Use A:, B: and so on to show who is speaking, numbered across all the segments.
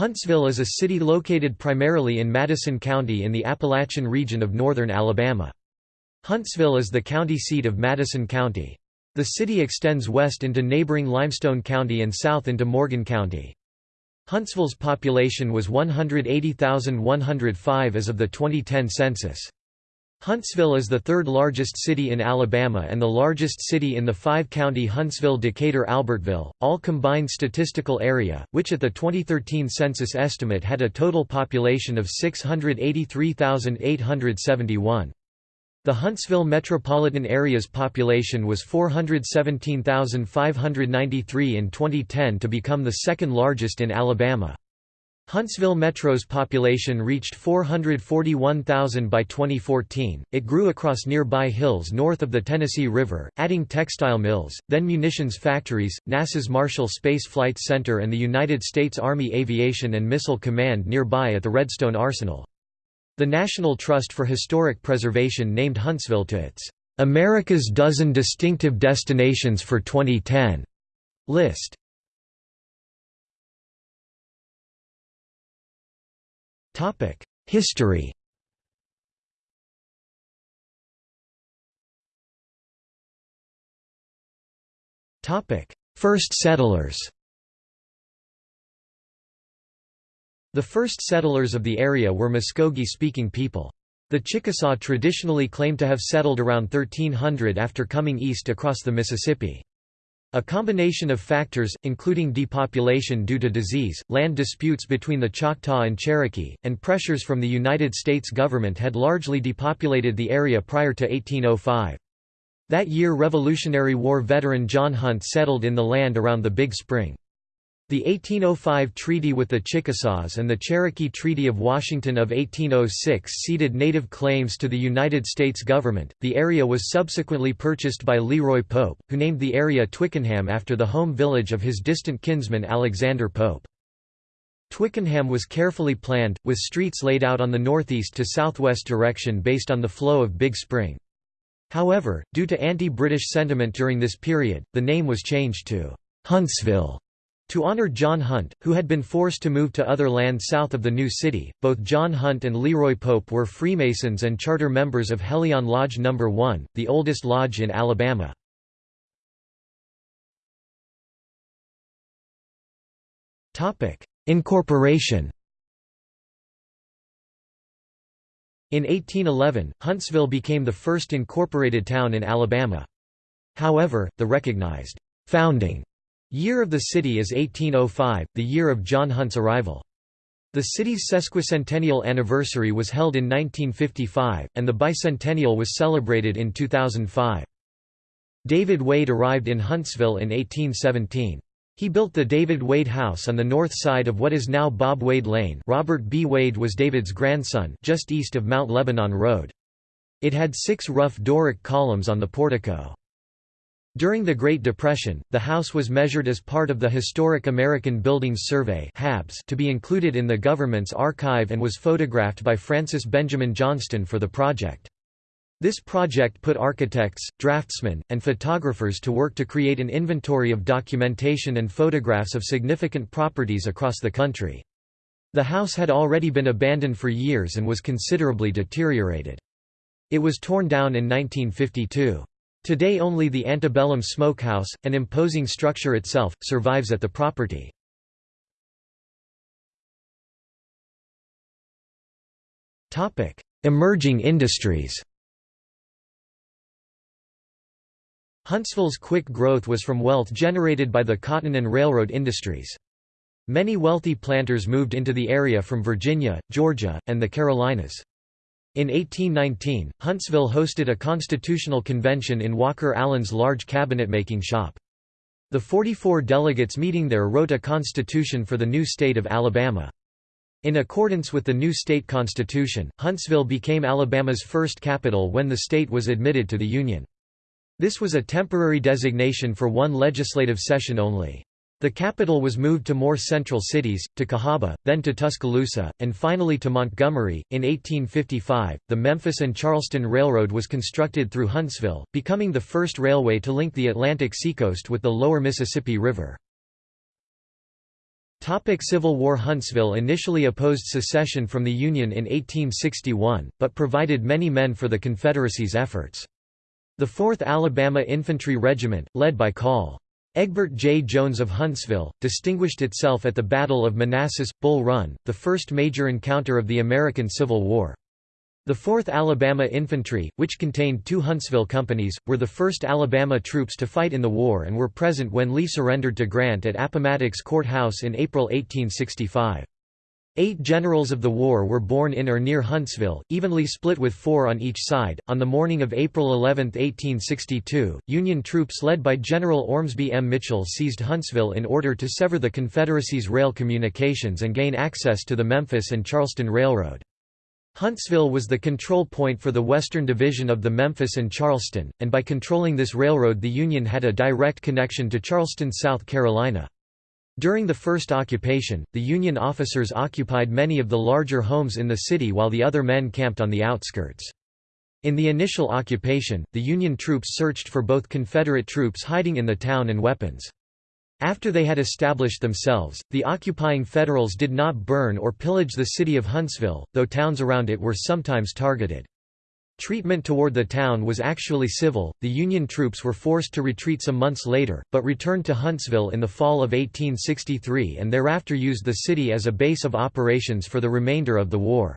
A: Huntsville is a city located primarily in Madison County in the Appalachian region of northern Alabama. Huntsville is the county seat of Madison County. The city extends west into neighboring Limestone County and south into Morgan County. Huntsville's population was 180,105 as of the 2010 census. Huntsville is the third largest city in Alabama and the largest city in the five-county Huntsville-Decatur-Albertville, all combined statistical area, which at the 2013 census estimate had a total population of 683,871. The Huntsville metropolitan area's population was 417,593 in 2010 to become the second largest in Alabama. Huntsville Metro's population reached 441,000 by 2014. It grew across nearby hills north of the Tennessee River, adding textile mills, then munitions factories, NASA's Marshall Space Flight Center, and the United States Army Aviation and Missile Command nearby at the Redstone Arsenal. The National Trust for Historic Preservation named Huntsville to its America's Dozen Distinctive Destinations for 2010 list. History First settlers The first settlers of the area were Muskogee-speaking people. The Chickasaw traditionally claim to have settled around 1300 after coming east across the Mississippi. A combination of factors, including depopulation due to disease, land disputes between the Choctaw and Cherokee, and pressures from the United States government had largely depopulated the area prior to 1805. That year Revolutionary War veteran John Hunt settled in the land around the Big Spring. The 1805 treaty with the Chickasaws and the Cherokee Treaty of Washington of 1806 ceded native claims to the United States government. The area was subsequently purchased by Leroy Pope, who named the area Twickenham after the home village of his distant kinsman Alexander Pope. Twickenham was carefully planned, with streets laid out on the northeast to southwest direction based on the flow of Big Spring. However, due to anti-British sentiment during this period, the name was changed to Huntsville. To honor John Hunt, who had been forced to move to other land south of the new city, both John Hunt and Leroy Pope were Freemasons and charter members of Helion Lodge No. 1, the oldest lodge in Alabama. Incorporation In 1811, Huntsville became the first incorporated town in Alabama. However, the recognized founding Year of the city is 1805, the year of John Hunt's arrival. The city's sesquicentennial anniversary was held in 1955, and the bicentennial was celebrated in 2005. David Wade arrived in Huntsville in 1817. He built the David Wade House on the north side of what is now Bob Wade Lane Robert B. Wade was David's grandson just east of Mount Lebanon Road. It had six rough Doric columns on the portico. During the Great Depression, the house was measured as part of the Historic American Buildings Survey to be included in the government's archive and was photographed by Frances Benjamin Johnston for the project. This project put architects, draftsmen, and photographers to work to create an inventory of documentation and photographs of significant properties across the country. The house had already been abandoned for years and was considerably deteriorated. It was torn down in 1952. Today only the antebellum smokehouse, an imposing structure itself, survives at the property. Emerging industries Huntsville's quick growth was from wealth generated by the cotton and railroad industries. Many wealthy planters moved into the area from Virginia, Georgia, and the Carolinas. In 1819, Huntsville hosted a constitutional convention in Walker Allen's large cabinet-making shop. The 44 delegates meeting there wrote a constitution for the new state of Alabama. In accordance with the new state constitution, Huntsville became Alabama's first capital when the state was admitted to the Union. This was a temporary designation for one legislative session only. The capital was moved to more central cities, to Cahaba, then to Tuscaloosa, and finally to Montgomery. In 1855, the Memphis and Charleston Railroad was constructed through Huntsville, becoming the first railway to link the Atlantic seacoast with the lower Mississippi River. Topic Civil War Huntsville initially opposed secession from the Union in 1861, but provided many men for the Confederacy's efforts. The 4th Alabama Infantry Regiment, led by Col. Egbert J. Jones of Huntsville, distinguished itself at the Battle of Manassas, Bull Run, the first major encounter of the American Civil War. The 4th Alabama Infantry, which contained two Huntsville companies, were the first Alabama troops to fight in the war and were present when Lee surrendered to Grant at Appomattox Court House in April 1865. Eight generals of the war were born in or near Huntsville, evenly split with four on each side. On the morning of April 11, 1862, Union troops led by General Ormsby M. Mitchel seized Huntsville in order to sever the Confederacy's rail communications and gain access to the Memphis and Charleston Railroad. Huntsville was the control point for the Western Division of the Memphis and Charleston, and by controlling this railroad the Union had a direct connection to Charleston, South Carolina. During the first occupation, the Union officers occupied many of the larger homes in the city while the other men camped on the outskirts. In the initial occupation, the Union troops searched for both Confederate troops hiding in the town and weapons. After they had established themselves, the occupying Federals did not burn or pillage the city of Huntsville, though towns around it were sometimes targeted. Treatment toward the town was actually civil. The Union troops were forced to retreat some months later, but returned to Huntsville in the fall of 1863 and thereafter used the city as a base of operations for the remainder of the war.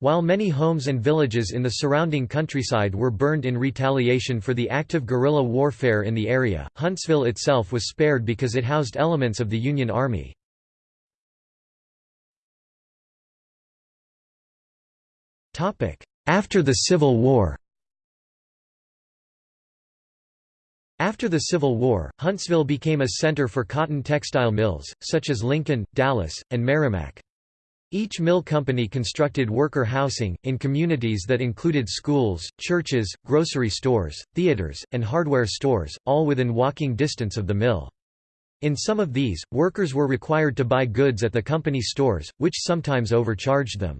A: While many homes and villages in the surrounding countryside were burned in retaliation for the active guerrilla warfare in the area, Huntsville itself was spared because it housed elements of the Union Army. After the Civil War After the Civil War, Huntsville became a center for cotton textile mills, such as Lincoln, Dallas, and Merrimack. Each mill company constructed worker housing, in communities that included schools, churches, grocery stores, theaters, and hardware stores, all within walking distance of the mill. In some of these, workers were required to buy goods at the company stores, which sometimes overcharged them.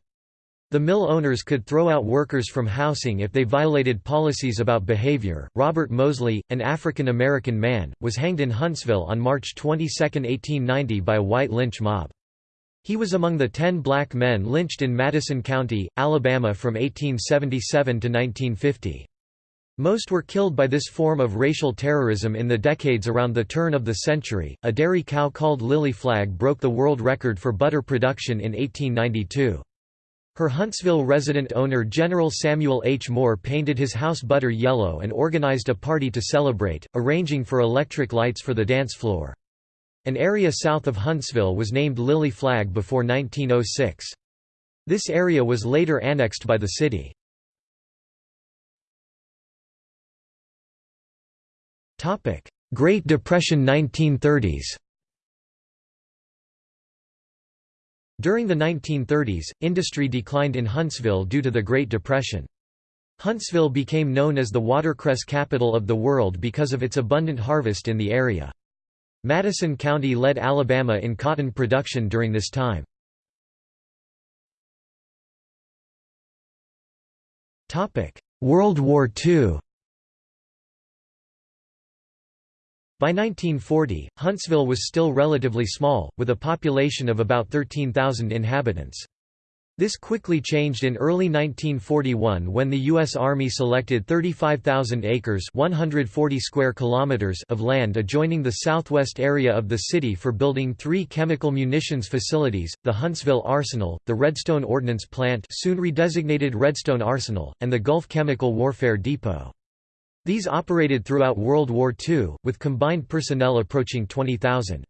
A: The mill owners could throw out workers from housing if they violated policies about behavior. Robert Mosley, an African American man, was hanged in Huntsville on March 22, 1890 by a white lynch mob. He was among the ten black men lynched in Madison County, Alabama from 1877 to 1950. Most were killed by this form of racial terrorism in the decades around the turn of the century. A dairy cow called Lily Flag broke the world record for butter production in 1892. Her Huntsville resident owner General Samuel H. Moore painted his house butter yellow and organized a party to celebrate, arranging for electric lights for the dance floor. An area south of Huntsville was named Lily Flag before 1906. This area was later annexed by the city. Great Depression 1930s During the 1930s, industry declined in Huntsville due to the Great Depression. Huntsville became known as the watercress capital of the world because of its abundant harvest in the area. Madison County led Alabama in cotton production during this time. World War II By 1940, Huntsville was still relatively small, with a population of about 13,000 inhabitants. This quickly changed in early 1941 when the U.S. Army selected 35,000 acres 140 square kilometers of land adjoining the southwest area of the city for building three chemical munitions facilities, the Huntsville Arsenal, the Redstone Ordnance Plant soon redesignated Redstone Arsenal, and the Gulf Chemical Warfare Depot. These operated throughout World War II, with combined personnel approaching 20,000.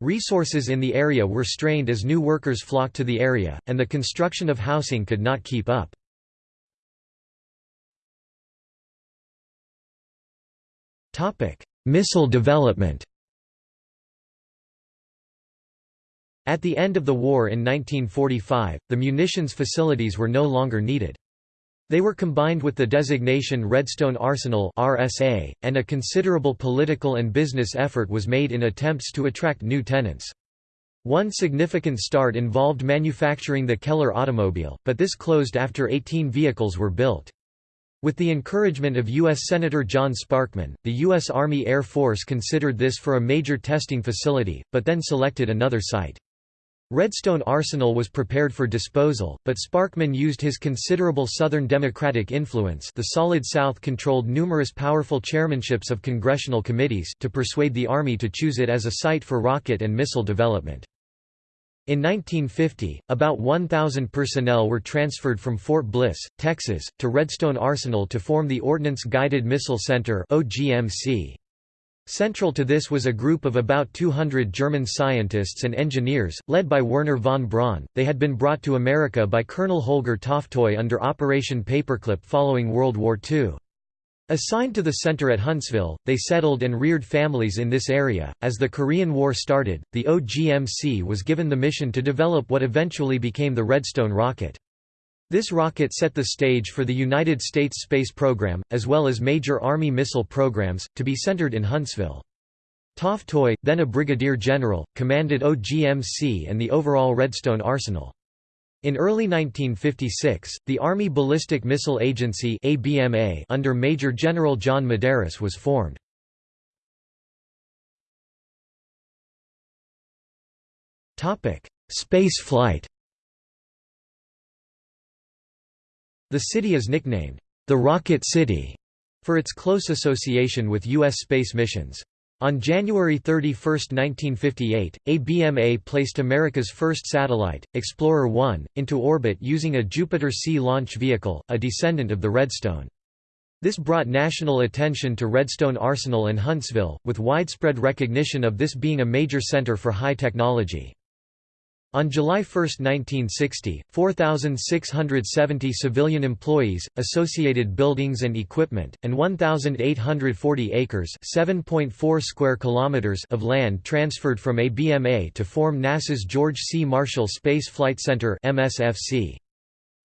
A: Resources in the area were strained as new workers flocked to the area, and the construction of housing could not keep up. Missile development At the end of the war in 1945, the munitions facilities were no longer needed. They were combined with the designation Redstone Arsenal RSA, and a considerable political and business effort was made in attempts to attract new tenants. One significant start involved manufacturing the Keller automobile, but this closed after 18 vehicles were built. With the encouragement of U.S. Senator John Sparkman, the U.S. Army Air Force considered this for a major testing facility, but then selected another site. Redstone Arsenal was prepared for disposal, but Sparkman used his considerable Southern Democratic influence the Solid South controlled numerous powerful chairmanships of congressional committees to persuade the Army to choose it as a site for rocket and missile development. In 1950, about 1,000 personnel were transferred from Fort Bliss, Texas, to Redstone Arsenal to form the Ordnance Guided Missile Center OGMC. Central to this was a group of about 200 German scientists and engineers, led by Wernher von Braun. They had been brought to America by Colonel Holger Toftoy under Operation Paperclip following World War II. Assigned to the center at Huntsville, they settled and reared families in this area. As the Korean War started, the OGMC was given the mission to develop what eventually became the Redstone rocket. This rocket set the stage for the United States space program, as well as major Army missile programs, to be centered in Huntsville. Toftoy, then a brigadier general, commanded OGMC and the overall Redstone arsenal. In early 1956, the Army Ballistic Missile Agency ABMA under Major General John Medaris was formed. Space flight The city is nicknamed, the Rocket City, for its close association with U.S. space missions. On January 31, 1958, ABMA placed America's first satellite, Explorer 1, into orbit using a Jupiter-C launch vehicle, a descendant of the Redstone. This brought national attention to Redstone Arsenal and Huntsville, with widespread recognition of this being a major center for high technology. On July 1, 1960, 4,670 civilian employees, associated buildings and equipment, and 1,840 acres (7.4 square kilometers of land transferred from ABMA to form NASA's George C. Marshall Space Flight Center MSFC.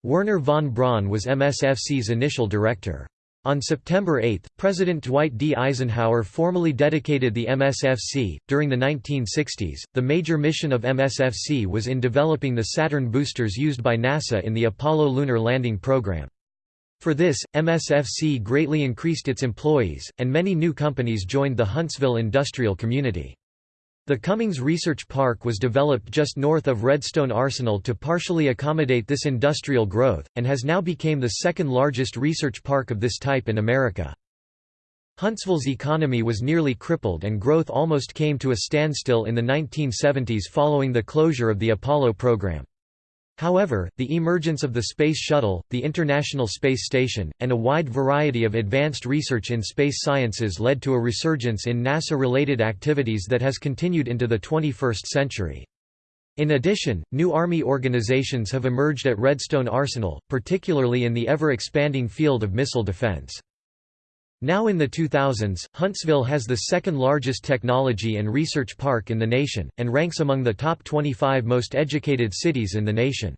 A: Wernher von Braun was MSFC's initial director. On September 8, President Dwight D. Eisenhower formally dedicated the MSFC. During the 1960s, the major mission of MSFC was in developing the Saturn boosters used by NASA in the Apollo lunar landing program. For this, MSFC greatly increased its employees, and many new companies joined the Huntsville industrial community. The Cummings Research Park was developed just north of Redstone Arsenal to partially accommodate this industrial growth, and has now become the second largest research park of this type in America. Huntsville's economy was nearly crippled and growth almost came to a standstill in the 1970s following the closure of the Apollo program. However, the emergence of the Space Shuttle, the International Space Station, and a wide variety of advanced research in space sciences led to a resurgence in NASA-related activities that has continued into the 21st century. In addition, new Army organizations have emerged at Redstone Arsenal, particularly in the ever-expanding field of missile defense. Now in the 2000s, Huntsville has the second largest technology and research park in the nation, and ranks among the top 25 most educated cities in the nation.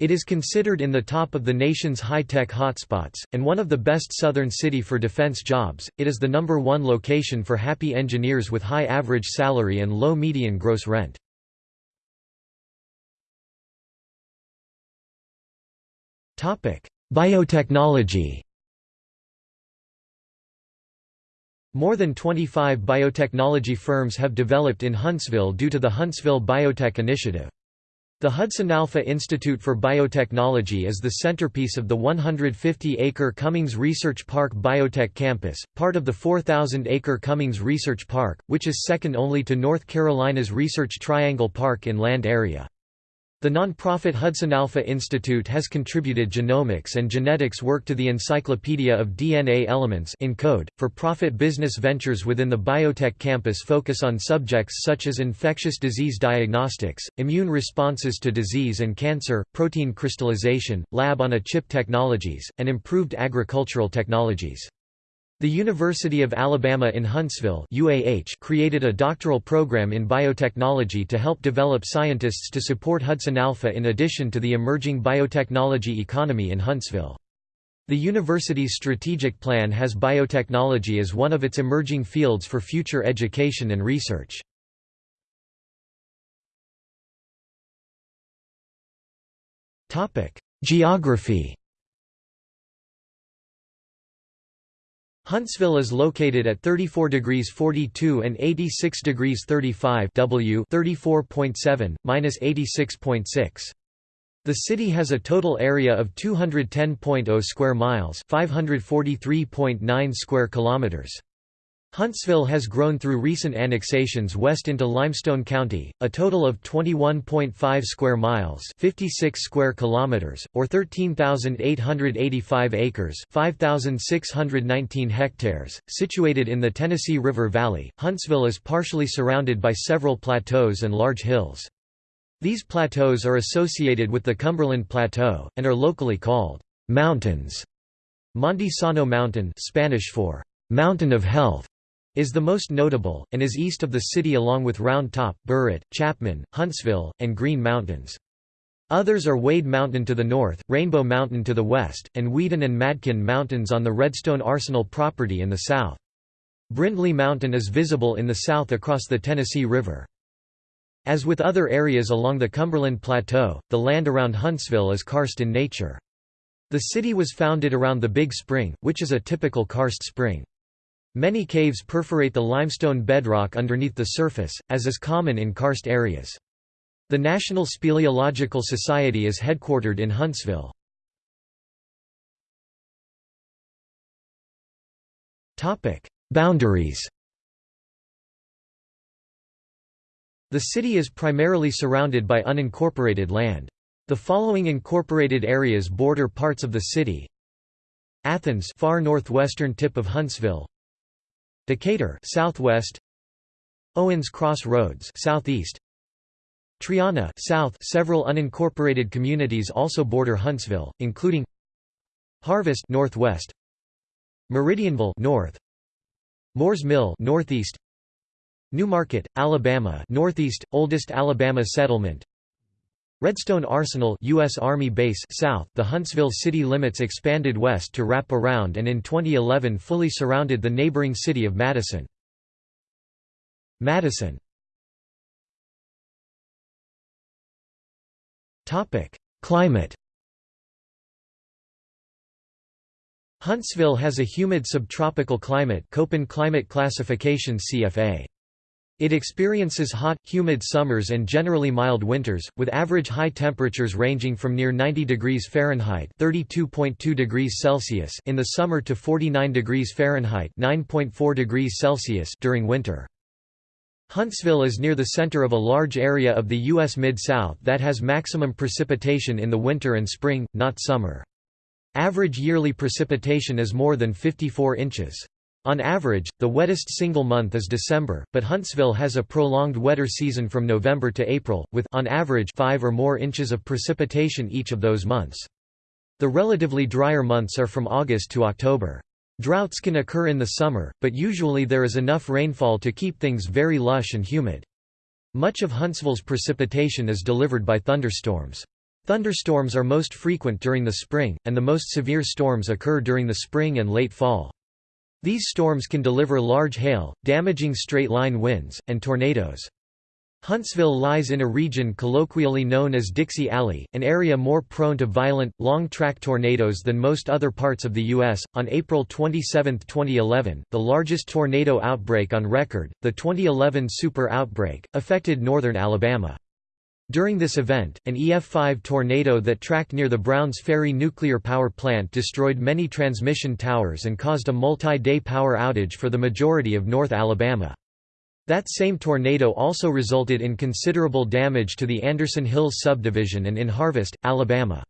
A: It is considered in the top of the nation's high-tech hotspots, and one of the best southern city for defense jobs. It is the number one location for happy engineers with high average salary and low median gross rent. Biotechnology More than 25 biotechnology firms have developed in Huntsville due to the Huntsville Biotech Initiative. The Hudson Alpha Institute for Biotechnology is the centerpiece of the 150-acre Cummings Research Park Biotech Campus, part of the 4,000-acre Cummings Research Park, which is second only to North Carolina's Research Triangle Park in land area. The nonprofit Hudson Alpha Institute has contributed genomics and genetics work to the Encyclopedia of DNA Elements ENCODE. .For profit business ventures within the biotech campus focus on subjects such as infectious disease diagnostics, immune responses to disease and cancer, protein crystallization, lab-on-a-chip technologies, and improved agricultural technologies. The University of Alabama in Huntsville UAH created a doctoral program in biotechnology to help develop scientists to support Hudson Alpha in addition to the emerging biotechnology economy in Huntsville. The university's strategic plan has biotechnology as one of its emerging fields for future education and research. Geography Huntsville is located at 34 degrees 42 and 86 degrees 35 W 34.7, minus 86.6. The city has a total area of 210.0 square miles 543.9 square kilometers. Huntsville has grown through recent annexations west into Limestone County, a total of 21.5 square miles 56 square kilometers, or 13,885 acres 5,619 hectares, situated in the Tennessee River Valley. Huntsville is partially surrounded by several plateaus and large hills. These plateaus are associated with the Cumberland Plateau, and are locally called mountains. Monte Sano Mountain Spanish for Mountain of Health is the most notable, and is east of the city along with Round Top, Burritt, Chapman, Huntsville, and Green Mountains. Others are Wade Mountain to the north, Rainbow Mountain to the west, and Weeden and Madkin Mountains on the Redstone Arsenal property in the south. Brindley Mountain is visible in the south across the Tennessee River. As with other areas along the Cumberland Plateau, the land around Huntsville is karst in nature. The city was founded around the Big Spring, which is a typical karst spring. Many caves perforate the limestone bedrock underneath the surface, as is common in karst areas. The National Speleological Society is headquartered in Huntsville. Boundaries The city is primarily surrounded by unincorporated land. The following incorporated areas border parts of the city Athens far northwestern tip of Huntsville Decatur southwest. Owens Cross Roads southeast. Triana south. Several unincorporated communities also border Huntsville including Harvest northwest. Meridianville north. Moores Mill northeast. Newmarket Alabama northeast. Oldest Alabama settlement Redstone Arsenal US Army Base south the Huntsville city limits expanded west to wrap around and in 2011 fully surrounded the neighboring city of Madison. Madison Climate Huntsville has a humid subtropical climate Köppen climate classification CFA. It experiences hot, humid summers and generally mild winters, with average high temperatures ranging from near 90 degrees Fahrenheit (32.2 degrees Celsius) in the summer to 49 degrees Fahrenheit (9.4 degrees Celsius) during winter. Huntsville is near the center of a large area of the U.S. Mid-South that has maximum precipitation in the winter and spring, not summer. Average yearly precipitation is more than 54 inches. On average, the wettest single month is December, but Huntsville has a prolonged wetter season from November to April, with on average 5 or more inches of precipitation each of those months. The relatively drier months are from August to October. Droughts can occur in the summer, but usually there is enough rainfall to keep things very lush and humid. Much of Huntsville's precipitation is delivered by thunderstorms. Thunderstorms are most frequent during the spring, and the most severe storms occur during the spring and late fall. These storms can deliver large hail, damaging straight-line winds, and tornadoes. Huntsville lies in a region colloquially known as Dixie Alley, an area more prone to violent, long-track tornadoes than most other parts of the U.S. On April 27, 2011, the largest tornado outbreak on record, the 2011 Super Outbreak, affected northern Alabama. During this event, an EF5 tornado that tracked near the Browns Ferry nuclear power plant destroyed many transmission towers and caused a multi-day power outage for the majority of North Alabama. That same tornado also resulted in considerable damage to the Anderson Hills subdivision and in Harvest, Alabama.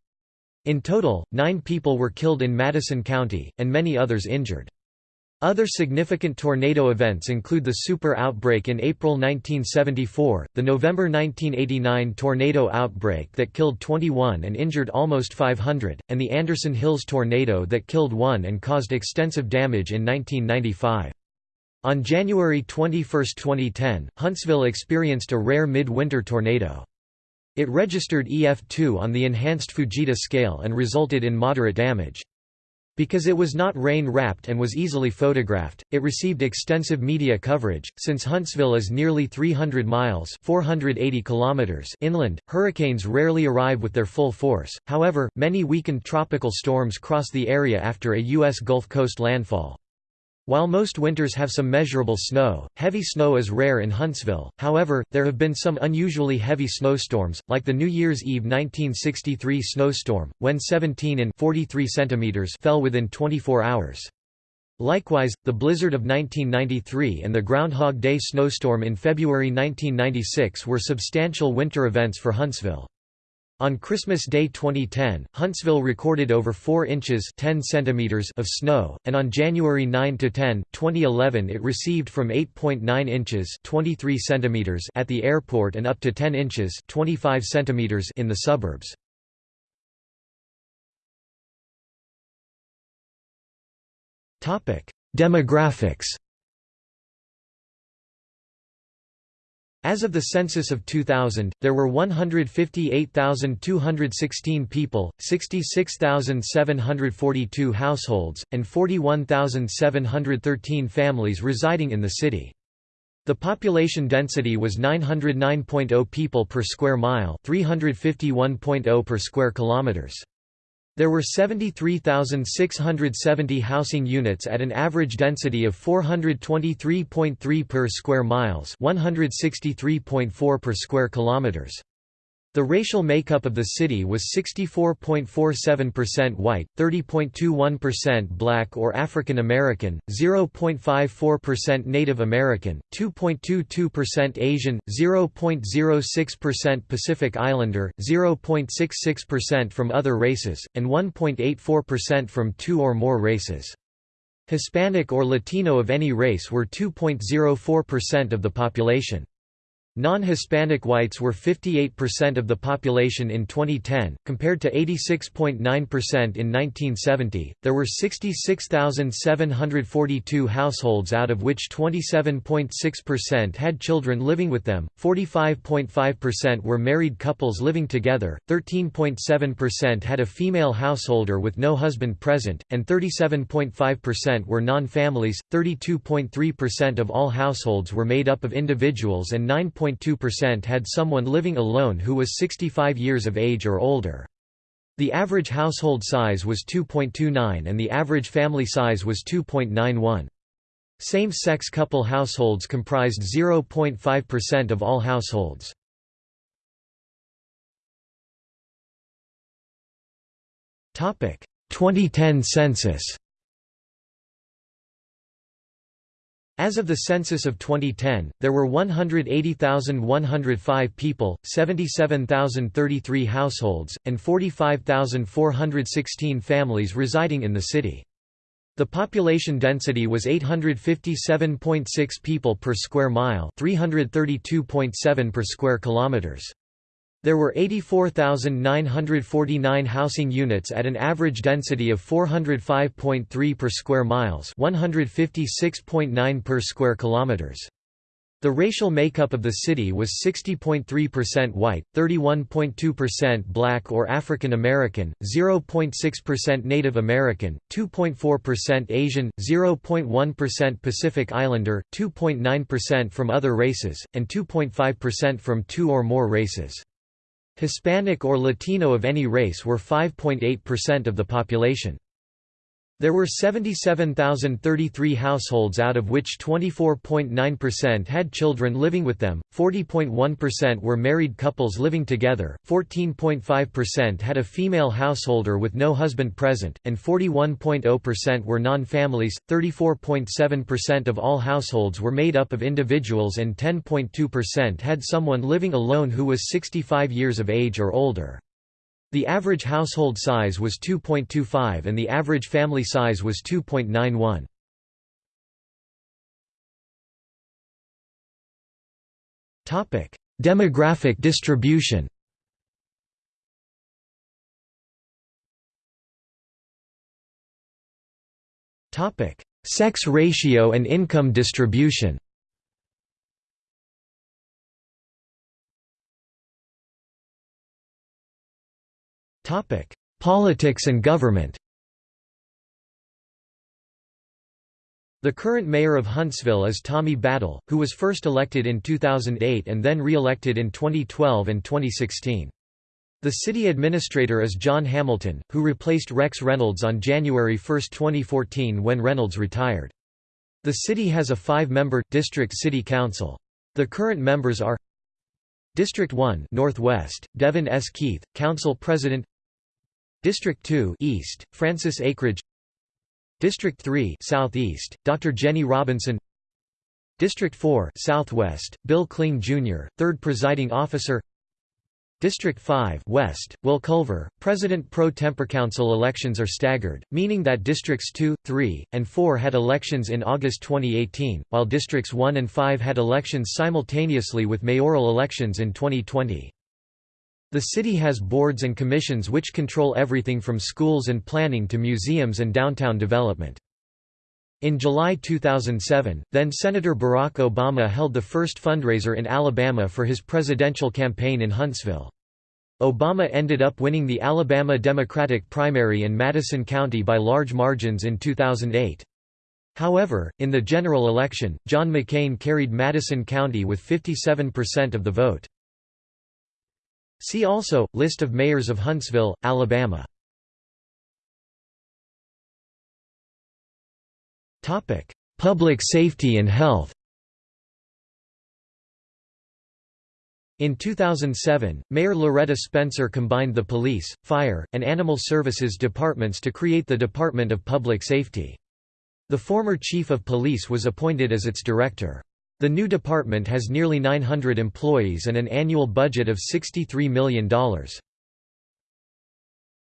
A: In total, nine people were killed in Madison County, and many others injured. Other significant tornado events include the super outbreak in April 1974, the November 1989 tornado outbreak that killed 21 and injured almost 500, and the Anderson Hills tornado that killed one and caused extensive damage in 1995. On January 21, 2010, Huntsville experienced a rare mid-winter tornado. It registered EF2 on the enhanced Fujita scale and resulted in moderate damage. Because it was not rain-wrapped and was easily photographed, it received extensive media coverage. Since Huntsville is nearly 300 miles (480 kilometers) inland, hurricanes rarely arrive with their full force. However, many weakened tropical storms cross the area after a U.S. Gulf Coast landfall. While most winters have some measurable snow, heavy snow is rare in Huntsville, however, there have been some unusually heavy snowstorms, like the New Year's Eve 1963 snowstorm, when 17 in 43 centimeters fell within 24 hours. Likewise, the blizzard of 1993 and the Groundhog Day snowstorm in February 1996 were substantial winter events for Huntsville. On Christmas Day 2010, Huntsville recorded over 4 inches 10 centimeters of snow, and on January 9–10, 2011 it received from 8.9 inches 23 centimeters at the airport and up to 10 inches 25 centimeters in the suburbs. Demographics As of the census of 2000, there were 158,216 people, 66,742 households, and 41,713 families residing in the city. The population density was 909.0 people per square mile, 351.0 per square kilometers. There were 73,670 housing units at an average density of 423.3 per square miles, 163.4 per square kilometers. The racial makeup of the city was 64.47% white, 30.21% black or African American, 0.54% Native American, 2.22% Asian, 0.06% Pacific Islander, 0.66% from other races, and 1.84% from two or more races. Hispanic or Latino of any race were 2.04% of the population. Non-Hispanic whites were 58% of the population in 2010, compared to 86.9% in 1970. There were 66,742 households out of which 27.6% had children living with them, 45.5% were married couples living together, 13.7% had a female householder with no husband present, and 37.5% were non-families. 32.3% of all households were made up of individuals and 9. 2.2% had someone living alone who was 65 years of age or older. The average household size was 2.29 and the average family size was 2.91. Same-sex couple households comprised 0.5% of all households. Topic: 2010 census. As of the census of 2010, there were 180,105 people, 77,033 households, and 45,416 families residing in the city. The population density was 857.6 people per square mile, 332.7 per square kilometers. There were 84,949 housing units at an average density of 405.3 per square miles, 156.9 per square kilometers. The racial makeup of the city was 60.3% white, 31.2% black or African American, 0.6% Native American, 2.4% Asian, 0.1% Pacific Islander, 2.9% from other races, and 2.5% from two or more races. Hispanic or Latino of any race were 5.8% of the population. There were 77,033 households out of which 24.9% had children living with them, 40.1% were married couples living together, 14.5% had a female householder with no husband present, and 41.0% were non-families, 34.7% of all households were made up of individuals and 10.2% had someone living alone who was 65 years of age or older. The average household size was 2.25 and the average family size was 2.91. Topic: Demographic distribution. Topic: Sex ratio and income distribution. Politics and government The current mayor of Huntsville is Tommy Battle, who was first elected in 2008 and then re-elected in 2012 and 2016. The city administrator is John Hamilton, who replaced Rex Reynolds on January 1, 2014 when Reynolds retired. The city has a five-member, district city council. The current members are District 1 Northwest, Devyn S. Keith, Council President District 2 East, Frances Akridge District 3 Southeast, Dr. Jenny Robinson District 4 Southwest, Bill Kling Jr., 3rd Presiding Officer District 5 West, Will Culver, President pro tempore council elections are staggered, meaning that Districts 2, 3, and 4 had elections in August 2018, while Districts 1 and 5 had elections simultaneously with mayoral elections in 2020. The city has boards and commissions which control everything from schools and planning to museums and downtown development. In July 2007, then-Senator Barack Obama held the first fundraiser in Alabama for his presidential campaign in Huntsville. Obama ended up winning the Alabama Democratic primary in Madison County by large margins in 2008. However, in the general election, John McCain carried Madison County with 57% of the vote. See also, List of mayors of Huntsville, Alabama Public safety and health In 2007, Mayor Loretta Spencer combined the police, fire, and animal services departments to create the Department of Public Safety. The former chief of police was appointed as its director. The new department has nearly 900 employees and an annual budget of $63 million.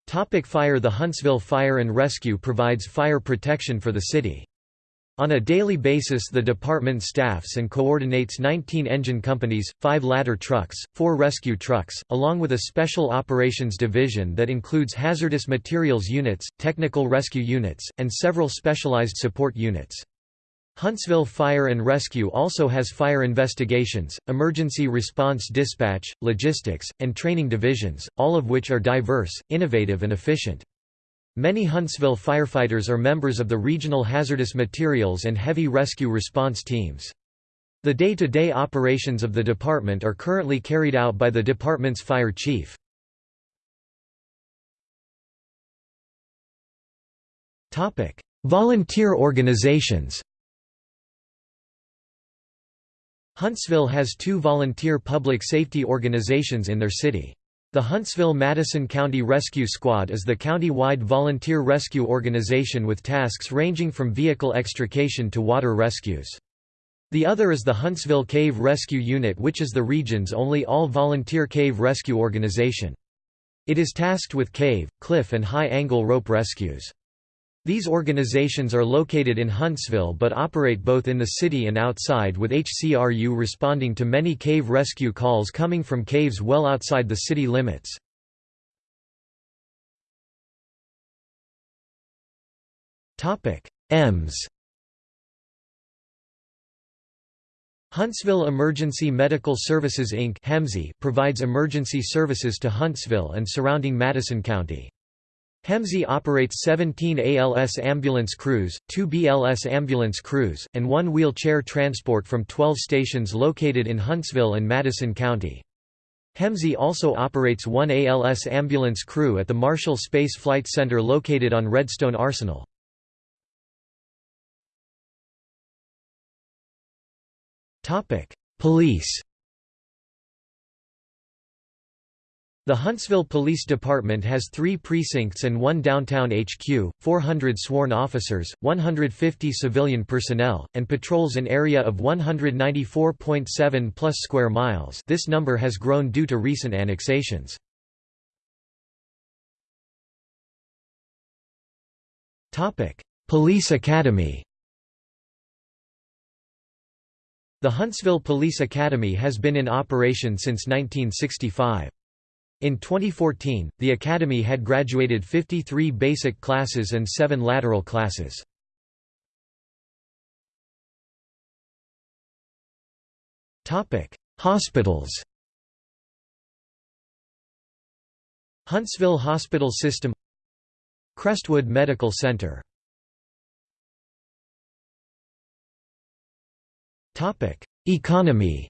A: Topic fire The Huntsville Fire and Rescue provides fire protection for the city. On a daily basis the department staffs and coordinates 19 engine companies, 5 ladder trucks, 4 rescue trucks, along with a special operations division that includes hazardous materials units, technical rescue units, and several specialized support units. Huntsville Fire and Rescue also has fire investigations, emergency response dispatch, logistics, and training divisions, all of which are diverse, innovative and efficient. Many Huntsville firefighters are members of the Regional Hazardous Materials and Heavy Rescue Response Teams. The day-to-day -day operations of the department are currently carried out by the department's fire chief. Volunteer organizations Huntsville has two volunteer public safety organizations in their city. The Huntsville-Madison County Rescue Squad is the county-wide volunteer rescue organization with tasks ranging from vehicle extrication to water rescues. The other is the Huntsville Cave Rescue Unit which is the region's only all-volunteer cave rescue organization. It is tasked with cave, cliff and high-angle rope rescues. These organizations are located in Huntsville but operate both in the city and outside with HCRU responding to many cave rescue calls coming from caves well outside the city limits. EMS Huntsville Emergency Medical Services Inc. provides emergency services to Huntsville and surrounding Madison County. HEMSI operates 17 ALS ambulance crews, 2 BLS ambulance crews, and one wheelchair transport from 12 stations located in Huntsville and Madison County. HEMSI also operates one ALS ambulance crew at the Marshall Space Flight Center located on Redstone Arsenal. Police The Huntsville Police Department has three precincts and one downtown HQ, 400 sworn officers, 150 civilian personnel, and patrols an area of 194.7 plus square miles this number has grown due to recent annexations. Police Academy The Huntsville Police Academy has been in operation since 1965. In 2014, the Academy had graduated 53 basic classes and 7 lateral classes. Hospitals. Huntsville Hospital System Crestwood Medical Center. Economy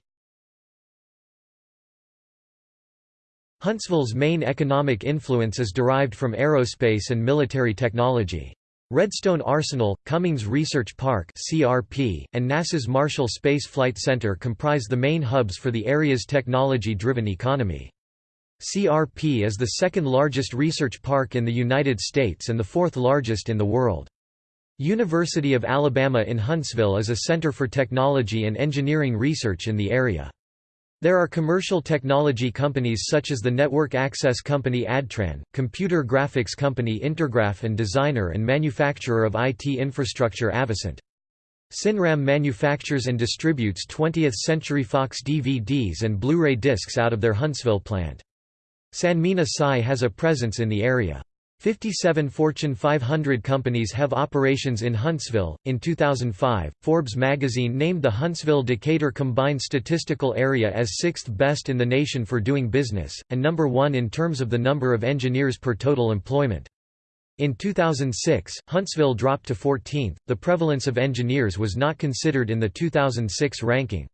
A: Huntsville's main economic influence is derived from aerospace and military technology. Redstone Arsenal, Cummings Research Park (CRP), and NASA's Marshall Space Flight Center comprise the main hubs for the area's technology-driven economy. CRP is the second largest research park in the United States and the fourth largest in the world. University of Alabama in Huntsville is a center for technology and engineering research in the area. There are commercial technology companies such as the network access company Adtran, computer graphics company Intergraph and designer and manufacturer of IT infrastructure Avocent. Cinram manufactures and distributes 20th Century Fox DVDs and Blu-ray discs out of their Huntsville plant. Sanmina Sai has a presence in the area. 57 Fortune 500 companies have operations in Huntsville. In 2005, Forbes magazine named the Huntsville Decatur combined statistical area as sixth best in the nation for doing business, and number one in terms of the number of engineers per total employment. In 2006, Huntsville dropped to 14th. The prevalence of engineers was not considered in the 2006 ranking.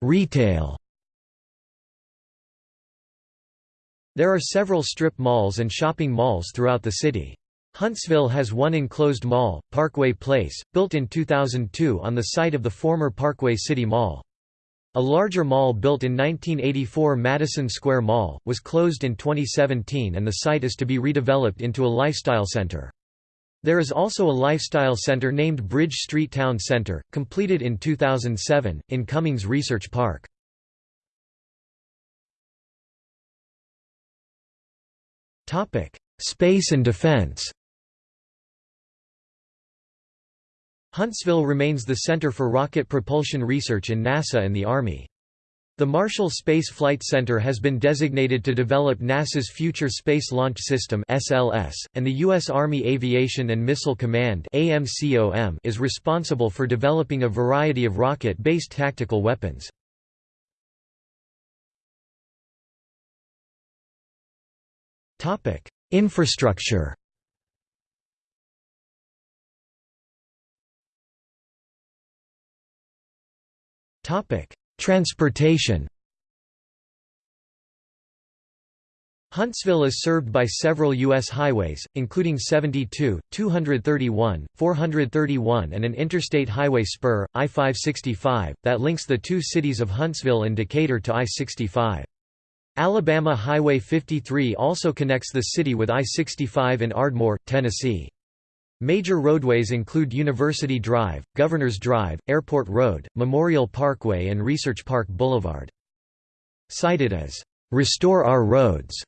A: Retail There are several strip malls and shopping malls throughout the city. Huntsville has one enclosed mall, Parkway Place, built in 2002 on the site of the former Parkway City Mall. A larger mall built in 1984 Madison Square Mall, was closed in 2017 and the site is to be redeveloped into a lifestyle center. There is also a lifestyle center named Bridge Street Town Center, completed in 2007, in Cummings Research Park. Topic: Space and defense. Huntsville remains the center for rocket propulsion research in NASA and the Army. The Marshall Space Flight Center has been designated to develop NASA's Future Space Launch System (SLS), and the U.S. Army Aviation and Missile Command (AMCOM) is responsible for developing a variety of rocket-based tactical weapons. Topic: Infrastructure. Topic: Transportation. Huntsville is served by several U.S. highways, including 72, 231, 431 and an interstate highway spur, I-565, that links the two cities of Huntsville and Decatur to I-65. Alabama Highway 53 also connects the city with I-65 in Ardmore, Tennessee. Major roadways include University Drive, Governors Drive, Airport Road, Memorial Parkway and Research Park Boulevard. Cited as, "...restore our roads",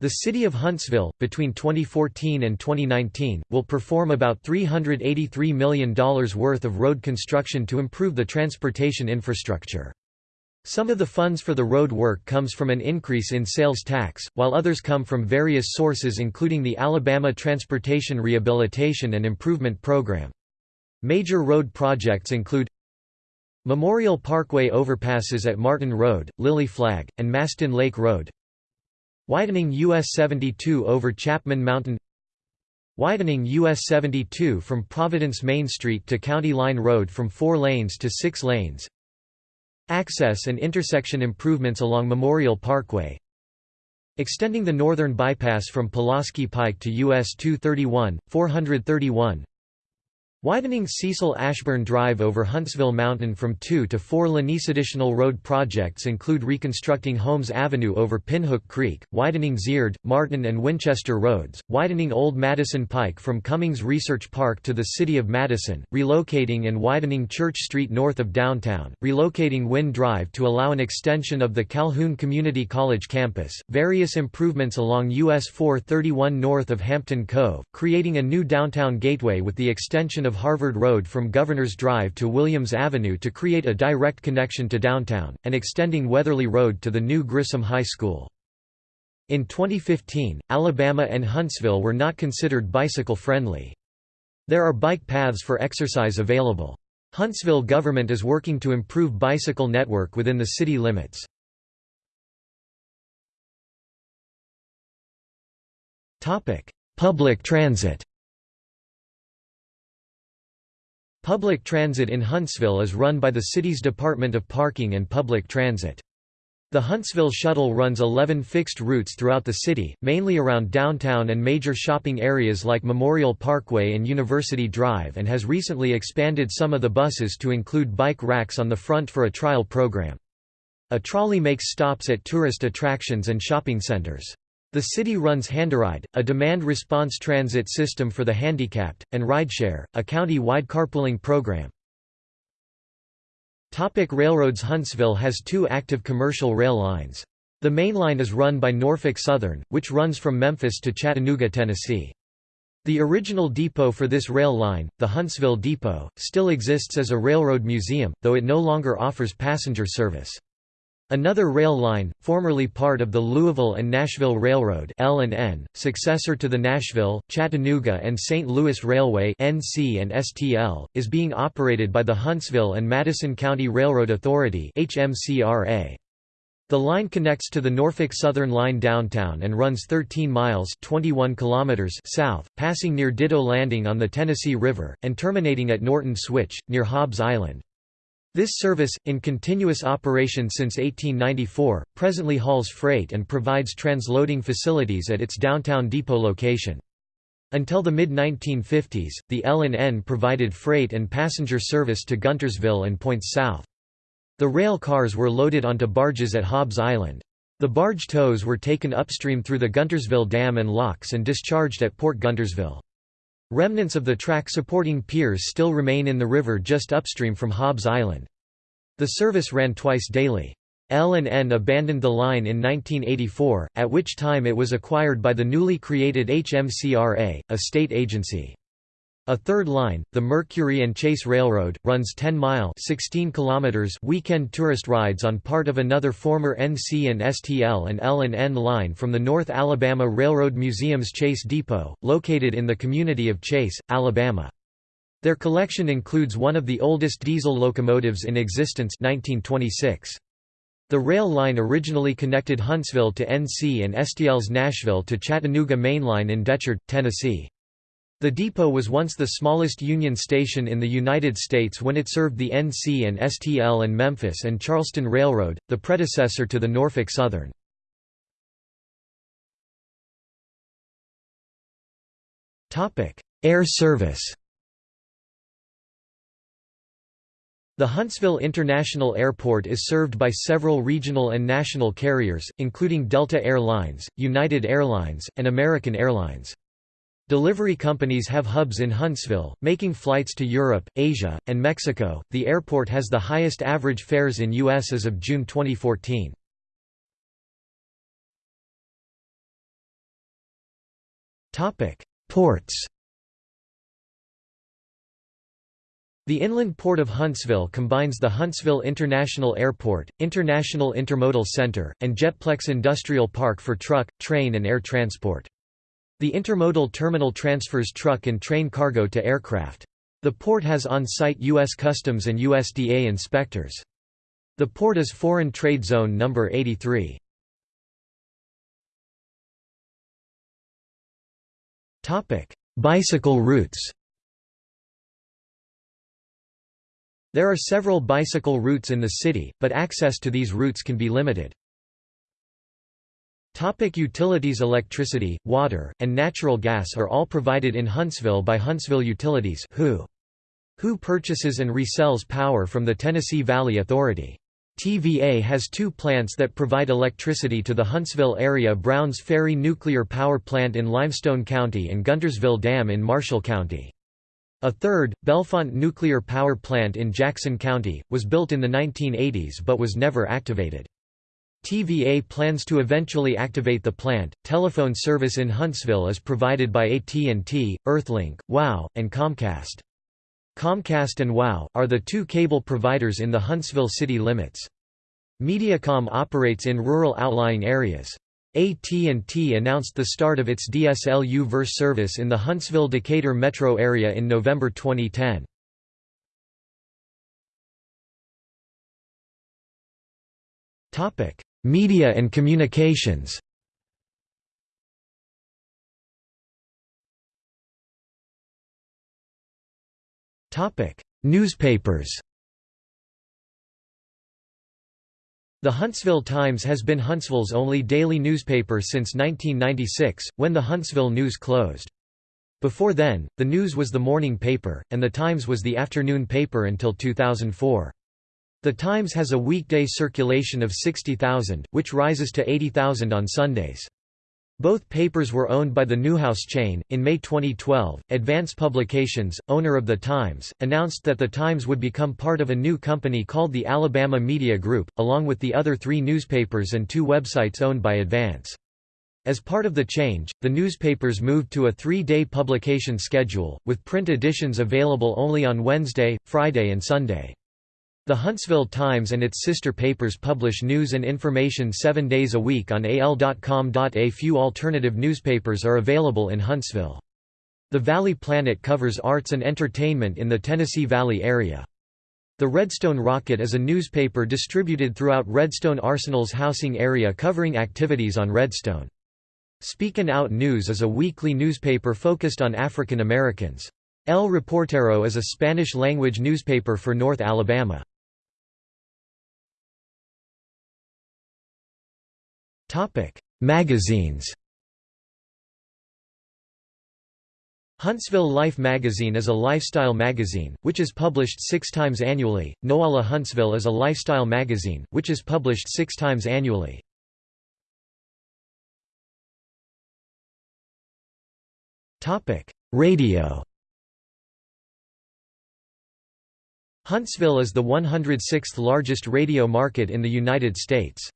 A: the city of Huntsville, between 2014 and 2019, will perform about $383 million worth of road construction to improve the transportation infrastructure. Some of the funds for the road work comes from an increase in sales tax, while others come from various sources including the Alabama Transportation Rehabilitation and Improvement Program. Major road projects include Memorial Parkway overpasses at Martin Road, Lily Flagg, and Mastin Lake Road. Widening US 72 over Chapman Mountain. Widening US 72 from Providence Main Street to County Line Road from 4 lanes to 6 lanes Access and intersection improvements along Memorial Parkway. Extending the northern bypass from Pulaski Pike to US 231, 431 Widening Cecil Ashburn Drive over Huntsville Mountain from 2 to 4 Lanice Additional road projects include reconstructing Holmes Avenue over Pinhook Creek, widening Zierdt, Martin and Winchester roads, widening Old Madison Pike from Cummings Research Park to the City of Madison, relocating and widening Church Street north of downtown, relocating Wynn Drive to allow an extension of the Calhoun Community College campus, various improvements along US 431 north of Hampton Cove, creating a new downtown gateway with the extension of of Harvard Road from Governors Drive to Williams Avenue to create a direct connection to downtown, and extending Weatherly Road to the new Grissom High School. In 2015, Alabama and Huntsville were not considered bicycle-friendly. There are bike paths for exercise available. Huntsville government is working to improve bicycle network within the city limits. Public transit Public transit in Huntsville is run by the city's Department of Parking and Public Transit. The Huntsville Shuttle runs 11 fixed routes throughout the city, mainly around downtown and major shopping areas like Memorial Parkway and University Drive and has recently expanded some of the buses to include bike racks on the front for a trial program. A trolley makes stops at tourist attractions and shopping centers. The city runs Handi-Ride, a demand-response transit system for the handicapped, and Rideshare, a county-wide carpooling program. Topic railroads Huntsville has two active commercial rail lines. The main line is run by Norfolk Southern, which runs from Memphis to Chattanooga, Tennessee. The original depot for this rail line, the Huntsville Depot, still exists as a railroad museum, though it no longer offers passenger service. Another rail line, formerly part of the Louisville and Nashville Railroad L&N, successor to the Nashville, Chattanooga and St. Louis Railway NC and STL, is being operated by the Huntsville and Madison County Railroad Authority HMCRA. The line connects to the Norfolk Southern Line downtown and runs 13 miles 21 kilometers south, passing near Ditto Landing on the Tennessee River, and terminating at Norton Switch, near Hobbs Island. This service, in continuous operation since 1894, presently hauls freight and provides transloading facilities at its downtown depot location. Until the mid-1950s, the L&N provided freight and passenger service to Guntersville and points south. The rail cars were loaded onto barges at Hobbs Island. The barge tows were taken upstream through the Guntersville Dam and locks and discharged at Port Guntersville. Remnants of the track supporting piers still remain in the river just upstream from Hobbs Island. The service ran twice daily. L&N abandoned the line in 1984, at which time it was acquired by the newly created HMCRA, a state agency. A third line, the Mercury and Chase Railroad, runs 10-mile weekend tourist rides on part of another former NC and STL and L&N line from the North Alabama Railroad Museum's Chase Depot, located in the community of Chase, Alabama. Their collection includes one of the oldest diesel locomotives in existence 1926. The rail line originally connected Huntsville to NC and STL's Nashville to Chattanooga Mainline in Decherd, Tennessee. The depot was once the smallest Union station in the United States when it served the NC and STL and Memphis and Charleston Railroad, the predecessor to the Norfolk Southern. Air service The Huntsville International Airport is served by several regional and national carriers, including Delta Air Lines, United Airlines, and American Airlines. Delivery companies have hubs in Huntsville, making flights to Europe, Asia, and Mexico. The airport has the highest average fares in U.S. as of June 2014. Topic: Ports. The inland port of Huntsville combines the Huntsville International Airport, International Intermodal Center, and Jetplex Industrial Park for truck, train and air transport. The intermodal terminal transfers truck and train cargo to aircraft. The port has on-site U.S. Customs and USDA inspectors. The port is Foreign Trade Zone No. 83. Bicycle routes There are several bicycle routes in the city, but access to these routes can be limited. Topic utilities Electricity, water, and natural gas are all provided in Huntsville by Huntsville Utilities who, who purchases and resells power from the Tennessee Valley Authority. TVA has two plants that provide electricity to the Huntsville area Browns Ferry Nuclear Power Plant in Limestone County and Guntersville Dam in Marshall County. A third, Bellefonte Nuclear Power Plant in Jackson County, was built in the 1980s but was never activated. TVA plans to eventually activate the plant. Telephone service in Huntsville is provided by AT&T, Earthlink, WOW, and Comcast. Comcast and WOW are the two cable providers in the Huntsville city limits. Mediacom operates in rural outlying areas. AT&T announced the start of its DSL U-verse service in the Huntsville-Decatur metro area in November 2010. Topic: Media and communications Newspapers The Huntsville Times has been Huntsville's only daily newspaper since 1996, when the Huntsville News closed. Before then, the News was the morning paper, and the Times was the afternoon paper until 2004. The Times has a weekday circulation of 60,000, which rises to 80,000 on Sundays. Both papers were owned by the Newhouse chain. In May 2012, Advance Publications, owner of The Times, announced that The Times would become part of a new company called the Alabama Media Group, along with the other three newspapers and two websites owned by Advance. As part of the change, the newspapers moved to a three-day publication schedule, with print editions available only on Wednesday, Friday and Sunday. The Huntsville Times and its sister papers publish news and information seven days a week on al.com. A few alternative newspapers are available in Huntsville. The Valley Planet covers arts and entertainment in the Tennessee Valley area. The Redstone Rocket is a newspaper distributed throughout Redstone Arsenal's housing area covering activities on Redstone. Speakin' Out News is a weekly newspaper focused on African Americans. El Reportero is a Spanish-language newspaper for North Alabama. Magazines Huntsville Life magazine is a lifestyle magazine, which is published six times annually. Noala Huntsville is a lifestyle magazine, which is published six times annually. Radio Huntsville is the 106th largest radio market in the United States.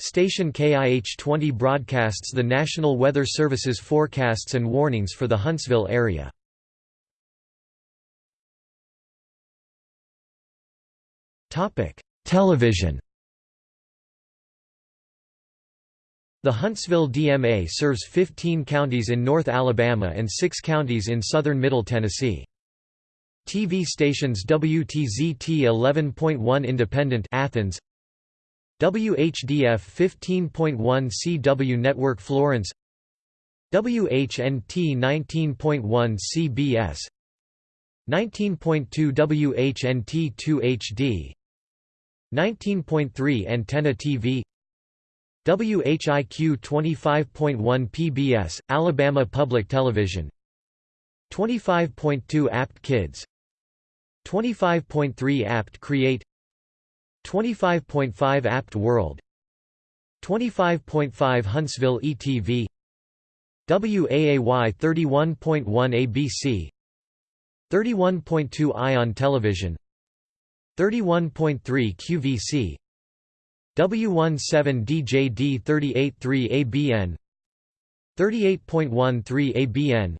A: Station KIH-20 broadcasts the National Weather Service's forecasts and warnings for the Huntsville area. Television The Huntsville DMA serves 15 counties in North Alabama and 6 counties in southern Middle Tennessee. TV stations WTZT 11.1 Independent Athens WHDF 15.1 CW Network Florence WHNT 19.1 CBS 19.2 WHNT 2 HD 19.3 Antenna TV WHIQ 25.1 PBS, Alabama Public Television 25.2 Apt Kids 25.3 Apt Create 25.5 Apt World 25.5 Huntsville ETV WAAY 31.1 ABC 31.2 Ion Television 31.3 QVC W17DJD 38.3 ABN 38.13 ABN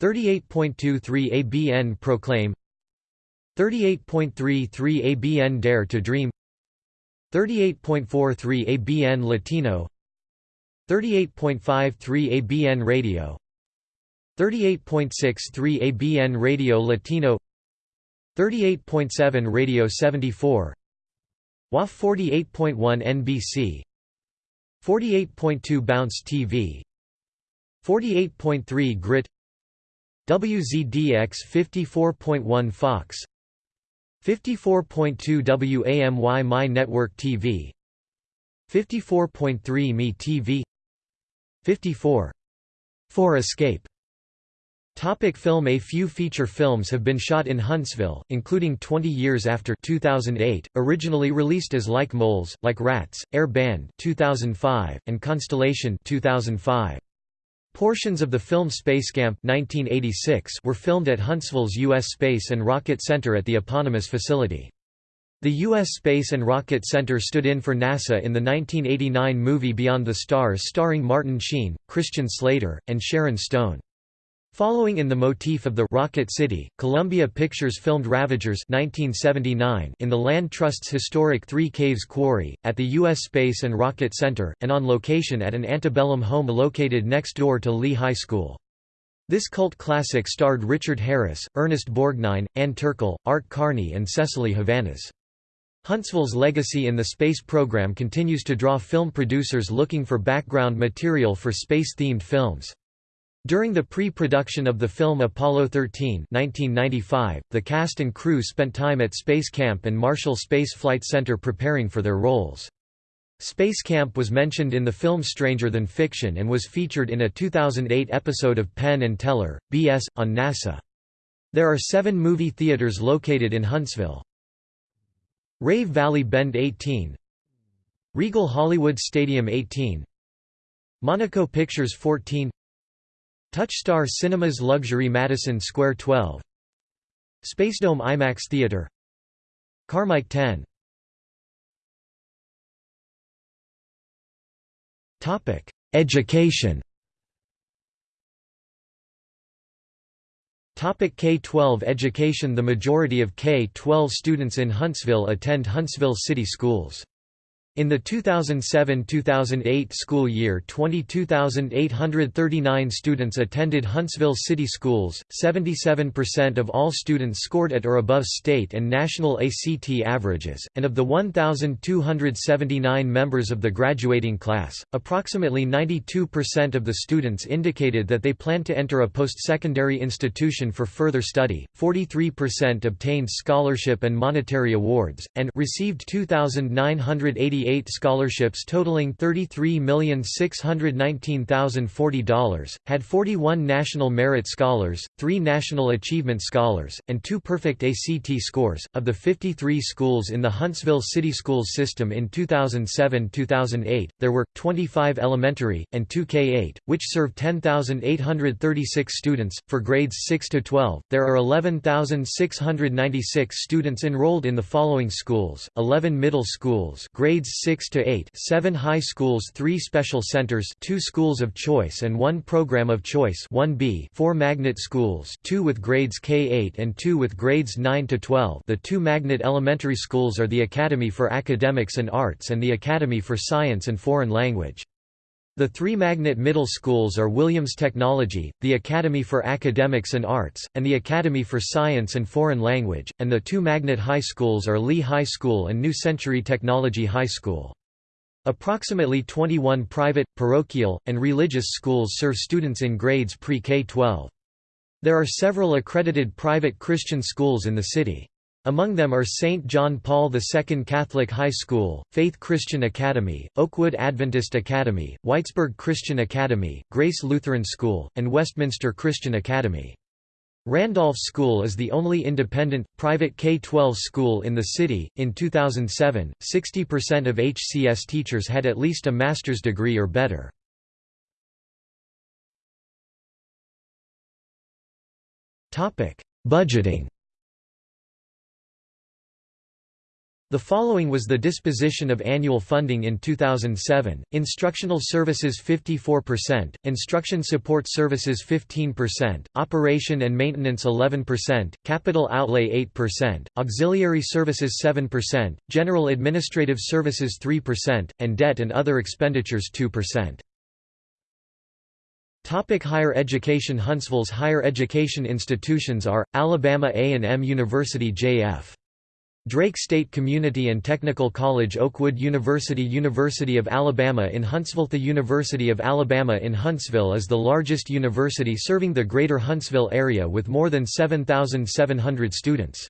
A: 38.23 ABN Proclaim 38.33 ABN Dare to Dream 38.43 ABN Latino 38.53 ABN Radio 38.63 ABN Radio Latino 38.7 Radio 74 WAFF 48.1 NBC 48.2 Bounce TV 48.3 Grit WZDX 54.1 Fox 54.2 WAMY My Network TV 54.3 Me TV 54. 4 Escape Topic film A few feature films have been shot in Huntsville, including 20 Years After 2008, originally released as Like Moles, Like Rats, Air Band 2005, and Constellation 2005. Portions of the film Spacecamp 1986 were filmed at Huntsville's U.S. Space and Rocket Center at the eponymous facility. The U.S. Space and Rocket Center stood in for NASA in the 1989 movie Beyond the Stars starring Martin Sheen, Christian Slater, and Sharon Stone. Following in the motif of the Rocket City, Columbia Pictures filmed Ravagers 1979 in the Land Trust's historic Three Caves Quarry, at the U.S. Space and Rocket Center, and on location at an antebellum home located next door to Lee High School. This cult classic starred Richard Harris, Ernest Borgnine, Ann Turkel, Art Carney and Cecily Havanas. Huntsville's legacy in the space program continues to draw film producers looking for background material for space-themed films. During the pre-production of the film Apollo 13 1995, the cast and crew spent time at Space Camp and Marshall Space Flight Center preparing for their roles. Space Camp was mentioned in the film Stranger Than Fiction and was featured in a 2008 episode of Penn and Teller, B.S., on NASA. There are seven movie theaters located in Huntsville. Rave Valley Bend 18 Regal Hollywood Stadium 18 Monaco Pictures 14 Touchstar Cinemas Luxury Madison Square 12 Spacedome IMAX Theater. Carmike 10 Topic: Education. Topic K-12 education. The majority of K-12 students in Huntsville attend Huntsville City Schools. In the 2007–2008 school year 22,839 students attended Huntsville City Schools, 77% of all students scored at or above state and national ACT averages, and of the 1,279 members of the graduating class, approximately 92% of the students indicated that they plan to enter a post-secondary institution for further study, 43% obtained scholarship and monetary awards, and received 2,980 88 scholarships totaling $33,619,040, had 41 National Merit Scholars, 3 National Achievement Scholars, and 2 Perfect ACT scores. Of the 53 schools in the Huntsville City Schools system in 2007-2008, there were 25 elementary and 2 K-8, which serve 10,836 students for grades 6 to 12. There are 11,696 students enrolled in the following schools: 11 middle schools, grades 6 to 8, 7 high schools, 3 special centers, 2 schools of choice and 1 program of choice, 1B, 4 magnet schools, 2 with grades K8 and 2 with grades 9 to 12. The two magnet elementary schools are the Academy for Academics and Arts and the Academy for Science and Foreign Language. The three magnet middle schools are Williams Technology, the Academy for Academics and Arts, and the Academy for Science and Foreign Language, and the two magnet high schools are Lee High School and New Century Technology High School. Approximately 21 private, parochial, and religious schools serve students in grades pre-K-12. There are several accredited private Christian schools in the city. Among them are St. John Paul II Catholic High School, Faith Christian Academy, Oakwood Adventist Academy, Whitesburg Christian Academy, Grace Lutheran School, and Westminster Christian Academy. Randolph School is the only independent, private K-12 school in the city. In 2007, 60% of HCS teachers had at least a master's degree or better. Budgeting The following was the disposition of annual funding in 2007, Instructional Services 54%, Instruction Support Services 15%, Operation and Maintenance 11%, Capital Outlay 8%, Auxiliary Services 7%, General Administrative Services 3%, and Debt and Other Expenditures 2%. Topic higher education Huntsville's higher education institutions are, Alabama A&M University J.F. Drake State Community and Technical College Oakwood University University of Alabama in Huntsville The University of Alabama in Huntsville is the largest university serving the greater Huntsville area with more than 7,700 students.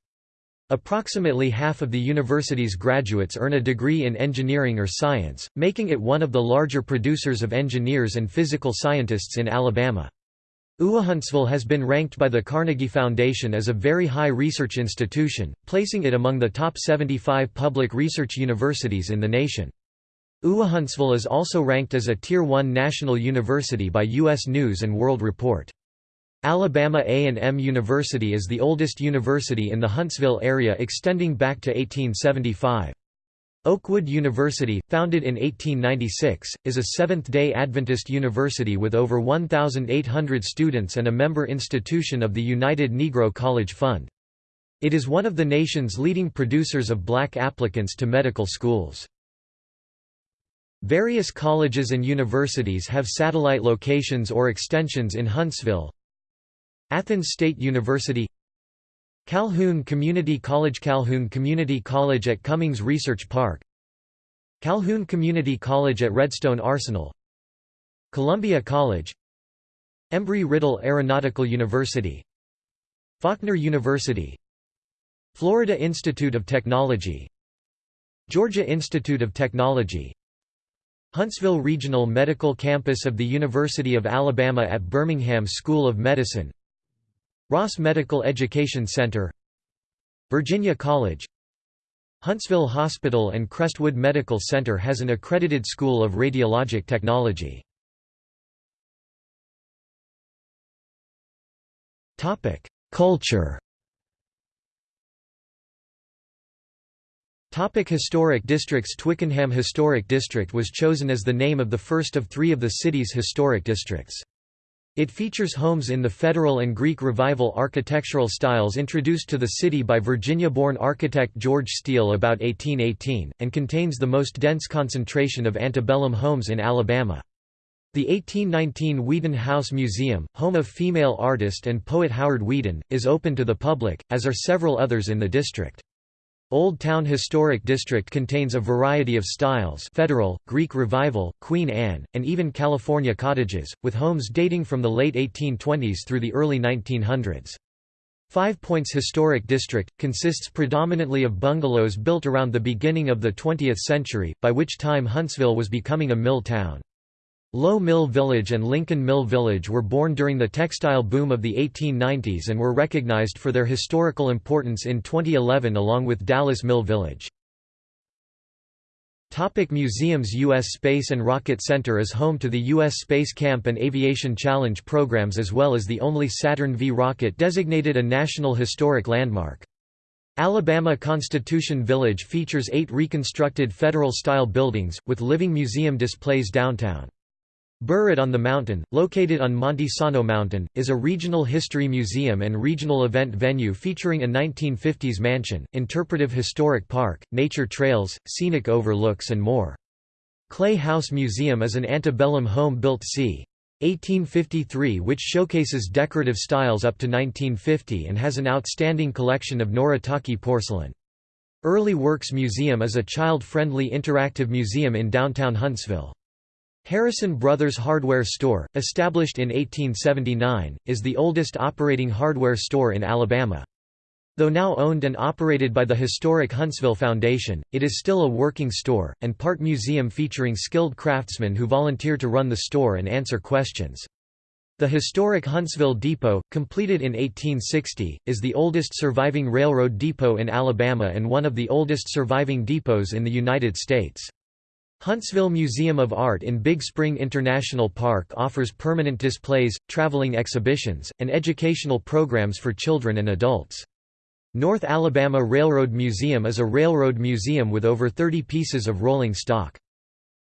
A: Approximately half of the university's graduates earn a degree in engineering or science, making it one of the larger producers of engineers and physical scientists in Alabama. Huntsville has been ranked by the Carnegie Foundation as a very high research institution, placing it among the top 75 public research universities in the nation. Huntsville is also ranked as a Tier 1 national university by U.S. News & World Report. Alabama A&M University is the oldest university in the Huntsville area extending back to 1875. Oakwood University, founded in 1896, is a Seventh-day Adventist university with over 1,800 students and a member institution of the United Negro College Fund. It is one of the nation's leading producers of black applicants to medical schools. Various colleges and universities have satellite locations or extensions in Huntsville. Athens State University Calhoun Community College Calhoun Community College at Cummings Research Park. Calhoun Community College at Redstone Arsenal. Columbia College. Embry-Riddle Aeronautical University. Faulkner University. Florida Institute of Technology. Georgia Institute of Technology. Huntsville Regional Medical Campus of the University of Alabama at Birmingham School of Medicine Ross Medical Education Center Virginia College Huntsville Hospital and Crestwood Medical Center has an accredited school of radiologic technology. Culture Topic historic districts Twickenham Historic District was chosen as the name of the first of three of the city's historic districts. It features homes in the Federal and Greek Revival architectural styles introduced to the city by Virginia-born architect George Steele about 1818, and contains the most dense concentration of antebellum homes in Alabama. The 1819 Weeden House Museum, home of female artist and poet Howard Weeden, is open to the public, as are several others in the district. Old Town Historic District contains a variety of styles Federal, Greek Revival, Queen Anne, and even California cottages, with homes dating from the late 1820s through the early 1900s. Five Points Historic District, consists predominantly of bungalows built around the beginning of the 20th century, by which time Huntsville was becoming a mill town. Low Mill Village and Lincoln Mill Village were born during the textile boom of the 1890s and were recognized for their historical importance in 2011 along with Dallas Mill Village. Topic museums U.S. Space and Rocket Center is home to the U.S. Space Camp and Aviation Challenge programs as well as the only Saturn V rocket designated a National Historic Landmark. Alabama Constitution Village features eight reconstructed Federal-style buildings, with living museum displays downtown. Burritt on the Mountain, located on Monte Sano Mountain, is a regional history museum and regional event venue featuring a 1950s mansion, interpretive historic park, nature trails, scenic overlooks and more. Clay House Museum is an antebellum home built c. 1853 which showcases decorative styles up to 1950 and has an outstanding collection of Noritake porcelain. Early Works Museum is a child-friendly interactive museum in downtown Huntsville. Harrison Brothers Hardware Store, established in 1879, is the oldest operating hardware store in Alabama. Though now owned and operated by the historic Huntsville Foundation, it is still a working store, and part museum featuring skilled craftsmen who volunteer to run the store and answer questions. The historic Huntsville Depot, completed in 1860, is the oldest surviving railroad depot in Alabama and one of the oldest surviving depots in the United States. Huntsville Museum of Art in Big Spring International Park offers permanent displays, traveling exhibitions, and educational programs for children and adults. North Alabama Railroad Museum is a railroad museum with over 30 pieces of rolling stock.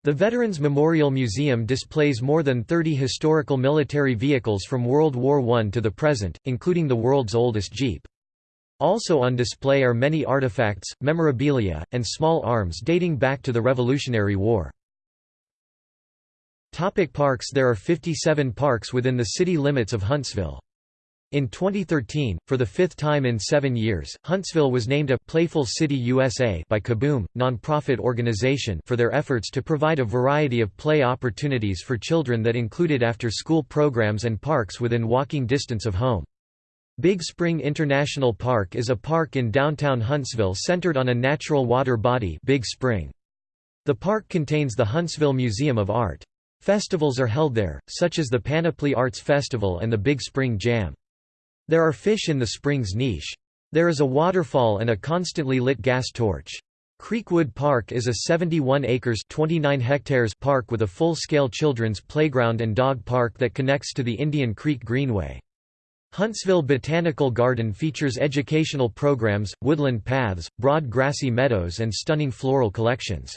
A: The Veterans Memorial Museum displays more than 30 historical military vehicles from World War I to the present, including the world's oldest Jeep. Also on display are many artifacts, memorabilia, and small arms dating back to the Revolutionary War. Topic parks There are 57 parks within the city limits of Huntsville. In 2013, for the fifth time in seven years, Huntsville was named a «Playful City USA» by Kaboom, nonprofit organization for their efforts to provide a variety of play opportunities for children that included after-school programs and parks within walking distance of home. Big Spring International Park is a park in downtown Huntsville centered on a natural water body Big Spring. The park contains the Huntsville Museum of Art. Festivals are held there, such as the Panoply Arts Festival and the Big Spring Jam. There are fish in the spring's niche. There is a waterfall and a constantly lit gas torch. Creekwood Park is a 71 acres 29 hectares park with a full-scale children's playground and dog park that connects to the Indian Creek Greenway. Huntsville Botanical Garden features educational programs, woodland paths, broad grassy meadows and stunning floral collections.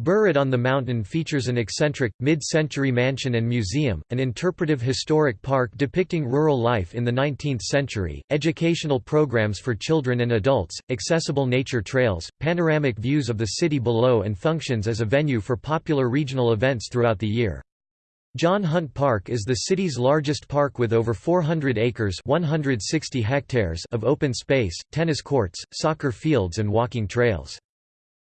A: Burritt on the Mountain features an eccentric, mid-century mansion and museum, an interpretive historic park depicting rural life in the 19th century, educational programs for children and adults, accessible nature trails, panoramic views of the city below and functions as a venue for popular regional events throughout the year. John Hunt Park is the city's largest park with over 400 acres 160 hectares of open space, tennis courts, soccer fields and walking trails.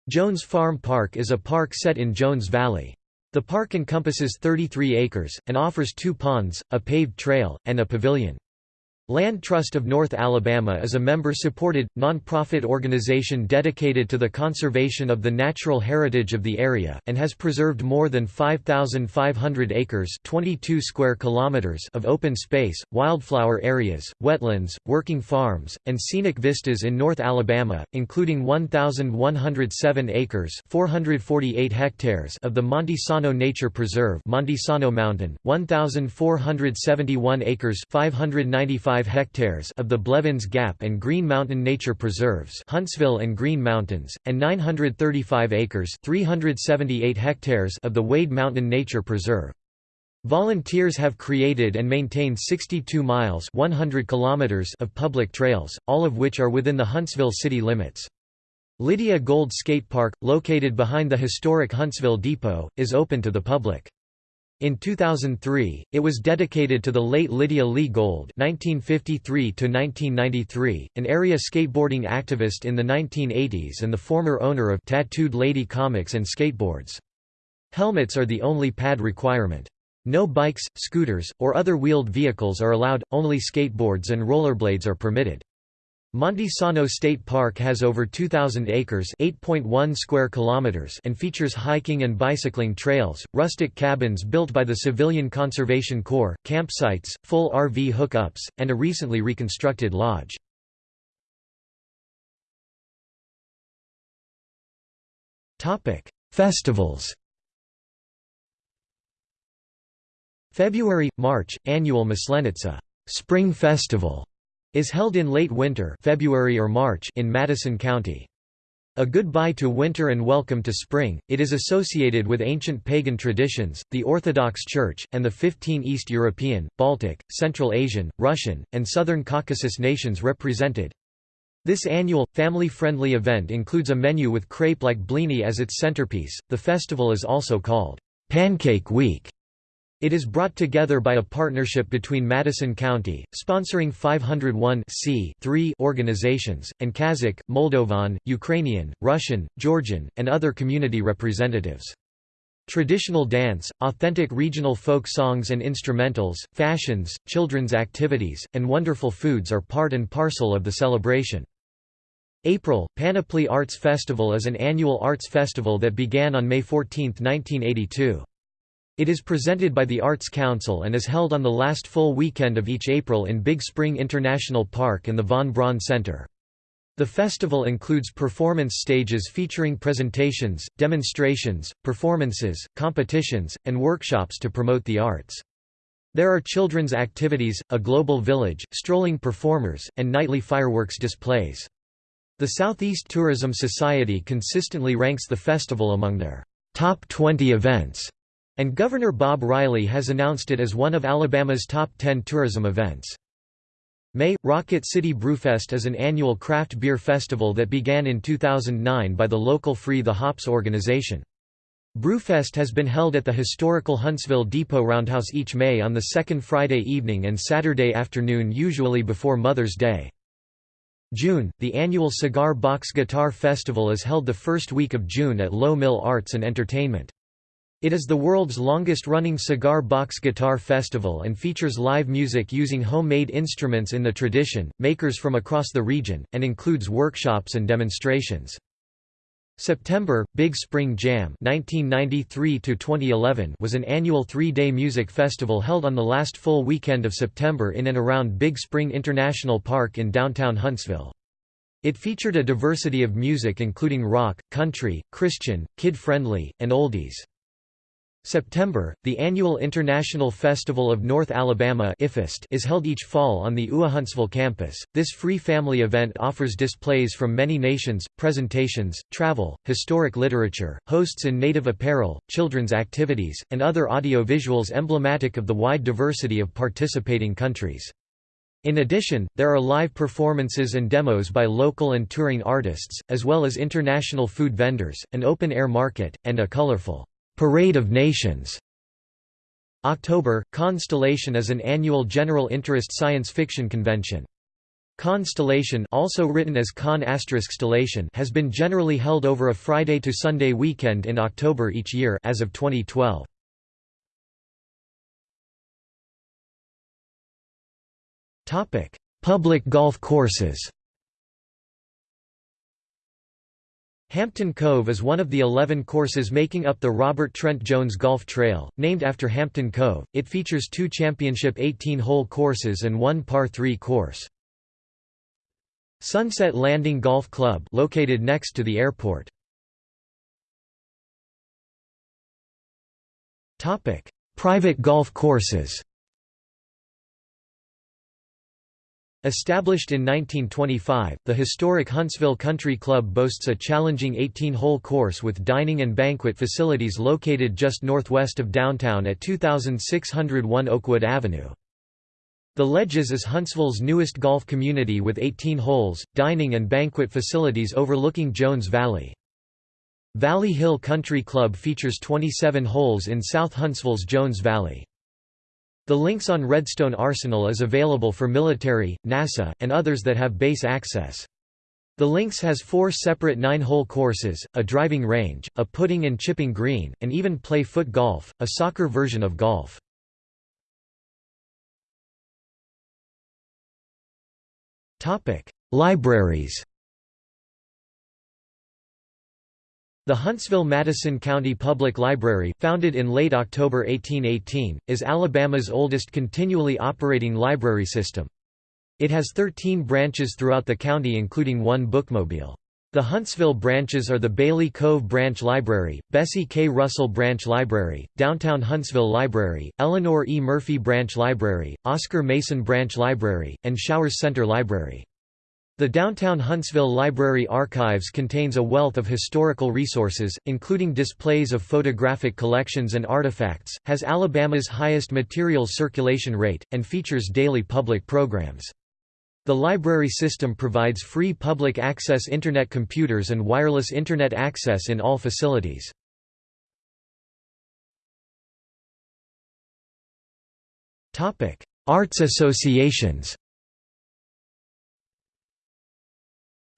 A: Jones Farm Park is a park set in Jones Valley. The park encompasses 33 acres, and offers two ponds, a paved trail, and a pavilion. Land Trust of North Alabama is a member-supported, non-profit organization dedicated to the conservation of the natural heritage of the area, and has preserved more than 5,500 acres 22 square kilometers of open space, wildflower areas, wetlands, working farms, and scenic vistas in North Alabama, including 1,107 acres 448 hectares of the Monte Sano Nature Preserve Monte Sano Mountain, 1,471 acres 595 hectares of the Blevins Gap and Green Mountain Nature Preserves Huntsville and Green Mountains, and 935 acres 378 hectares of the Wade Mountain Nature Preserve. Volunteers have created and maintained 62 miles 100 kilometers of public trails, all of which are within the Huntsville city limits. Lydia Gold Skate Park, located behind the historic Huntsville Depot, is open to the public. In 2003, it was dedicated to the late Lydia Lee Gold (1953–1993), an area skateboarding activist in the 1980s and the former owner of Tattooed Lady Comics and Skateboards. Helmets are the only pad requirement. No bikes, scooters, or other wheeled vehicles are allowed, only skateboards and rollerblades are permitted. Monte Sano State Park has over 2,000 acres (8.1 square kilometers) and features hiking and bicycling trails, rustic cabins built by the Civilian Conservation Corps, campsites, full RV hookups, and a recently reconstructed lodge. Topic: Festivals February – March – Annual Maslenitsa Spring Festival is held in late winter February or March in Madison County. A goodbye to winter and welcome to spring, it is associated with ancient pagan traditions, the Orthodox Church, and the 15 East European, Baltic, Central Asian, Russian, and Southern Caucasus nations represented. This annual, family-friendly event includes a menu with crepe-like blini as its centerpiece. The festival is also called Pancake Week it is brought together by a partnership between Madison County, sponsoring 501 organizations, and Kazakh, Moldovan, Ukrainian, Russian, Georgian, and other community representatives. Traditional dance, authentic regional folk songs and instrumentals, fashions, children's activities, and wonderful foods are part and parcel of the celebration. April, Panoply Arts Festival is an annual arts festival that began on May 14, 1982. It is presented by the Arts Council and is held on the last full weekend of each April in Big Spring International Park and the Von Braun Center. The festival includes performance stages featuring presentations, demonstrations, performances, competitions, and workshops to promote the arts. There are children's activities, a global village, strolling performers, and nightly fireworks displays. The Southeast Tourism Society consistently ranks the festival among their top 20 events. And Governor Bob Riley has announced it as one of Alabama's top 10 tourism events. May – Rocket City Brewfest is an annual craft beer festival that began in 2009 by the local Free the Hops organization. Brewfest has been held at the historical Huntsville Depot Roundhouse each May on the second Friday evening and Saturday afternoon usually before Mother's Day. June – The annual Cigar Box Guitar Festival is held the first week of June at Low Mill Arts and Entertainment. It is the world's longest-running cigar box guitar festival and features live music using homemade instruments in the tradition, makers from across the region, and includes workshops and demonstrations. September, Big Spring Jam 1993 was an annual three-day music festival held on the last full weekend of September in and around Big Spring International Park in downtown Huntsville. It featured a diversity of music including rock, country, Christian, kid-friendly, and oldies. September, the annual International Festival of North Alabama is held each fall on the UA Huntsville campus. This free family event offers displays from many nations, presentations, travel, historic literature, hosts in native apparel, children's activities, and other audio-visuals emblematic of the wide diversity of participating countries. In addition, there are live performances and demos by local and touring artists, as well as international food vendors, an open-air market, and a colorful Parade of Nations. October, Constellation is an annual general interest science fiction convention. Constellation also written as Con Stellation has been generally held over a Friday to Sunday weekend in October each year as of 2012. Topic: Public golf courses. Hampton Cove is one of the 11 courses making up the Robert Trent Jones Golf Trail, named after Hampton Cove. It features two championship 18-hole courses and one par 3 course. Sunset Landing Golf Club located next to the airport. Topic: Private golf courses. Established in 1925, the historic Huntsville Country Club boasts a challenging 18-hole course with dining and banquet facilities located just northwest of downtown at 2601 Oakwood Avenue. The Ledges is Huntsville's newest golf community with 18 holes, dining and banquet facilities overlooking Jones Valley. Valley Hill Country Club features 27 holes in South Huntsville's Jones Valley. The links on Redstone Arsenal is available for military, NASA, and others that have base access. The links has four separate nine-hole courses, a driving range, a putting and chipping green, and even play foot golf, a soccer version of golf. Libraries The Huntsville-Madison County Public Library, founded in late October 1818, is Alabama's oldest continually operating library system. It has 13 branches throughout the county including one bookmobile. The Huntsville branches are the Bailey Cove Branch Library, Bessie K. Russell Branch Library, Downtown Huntsville Library, Eleanor E. Murphy Branch Library, Oscar Mason Branch Library, and Showers Center Library. The downtown Huntsville Library Archives contains a wealth of historical resources, including displays of photographic collections and artifacts, has Alabama's highest materials circulation rate, and features daily public programs. The library system provides free public access Internet computers and wireless Internet access in all facilities. Arts associations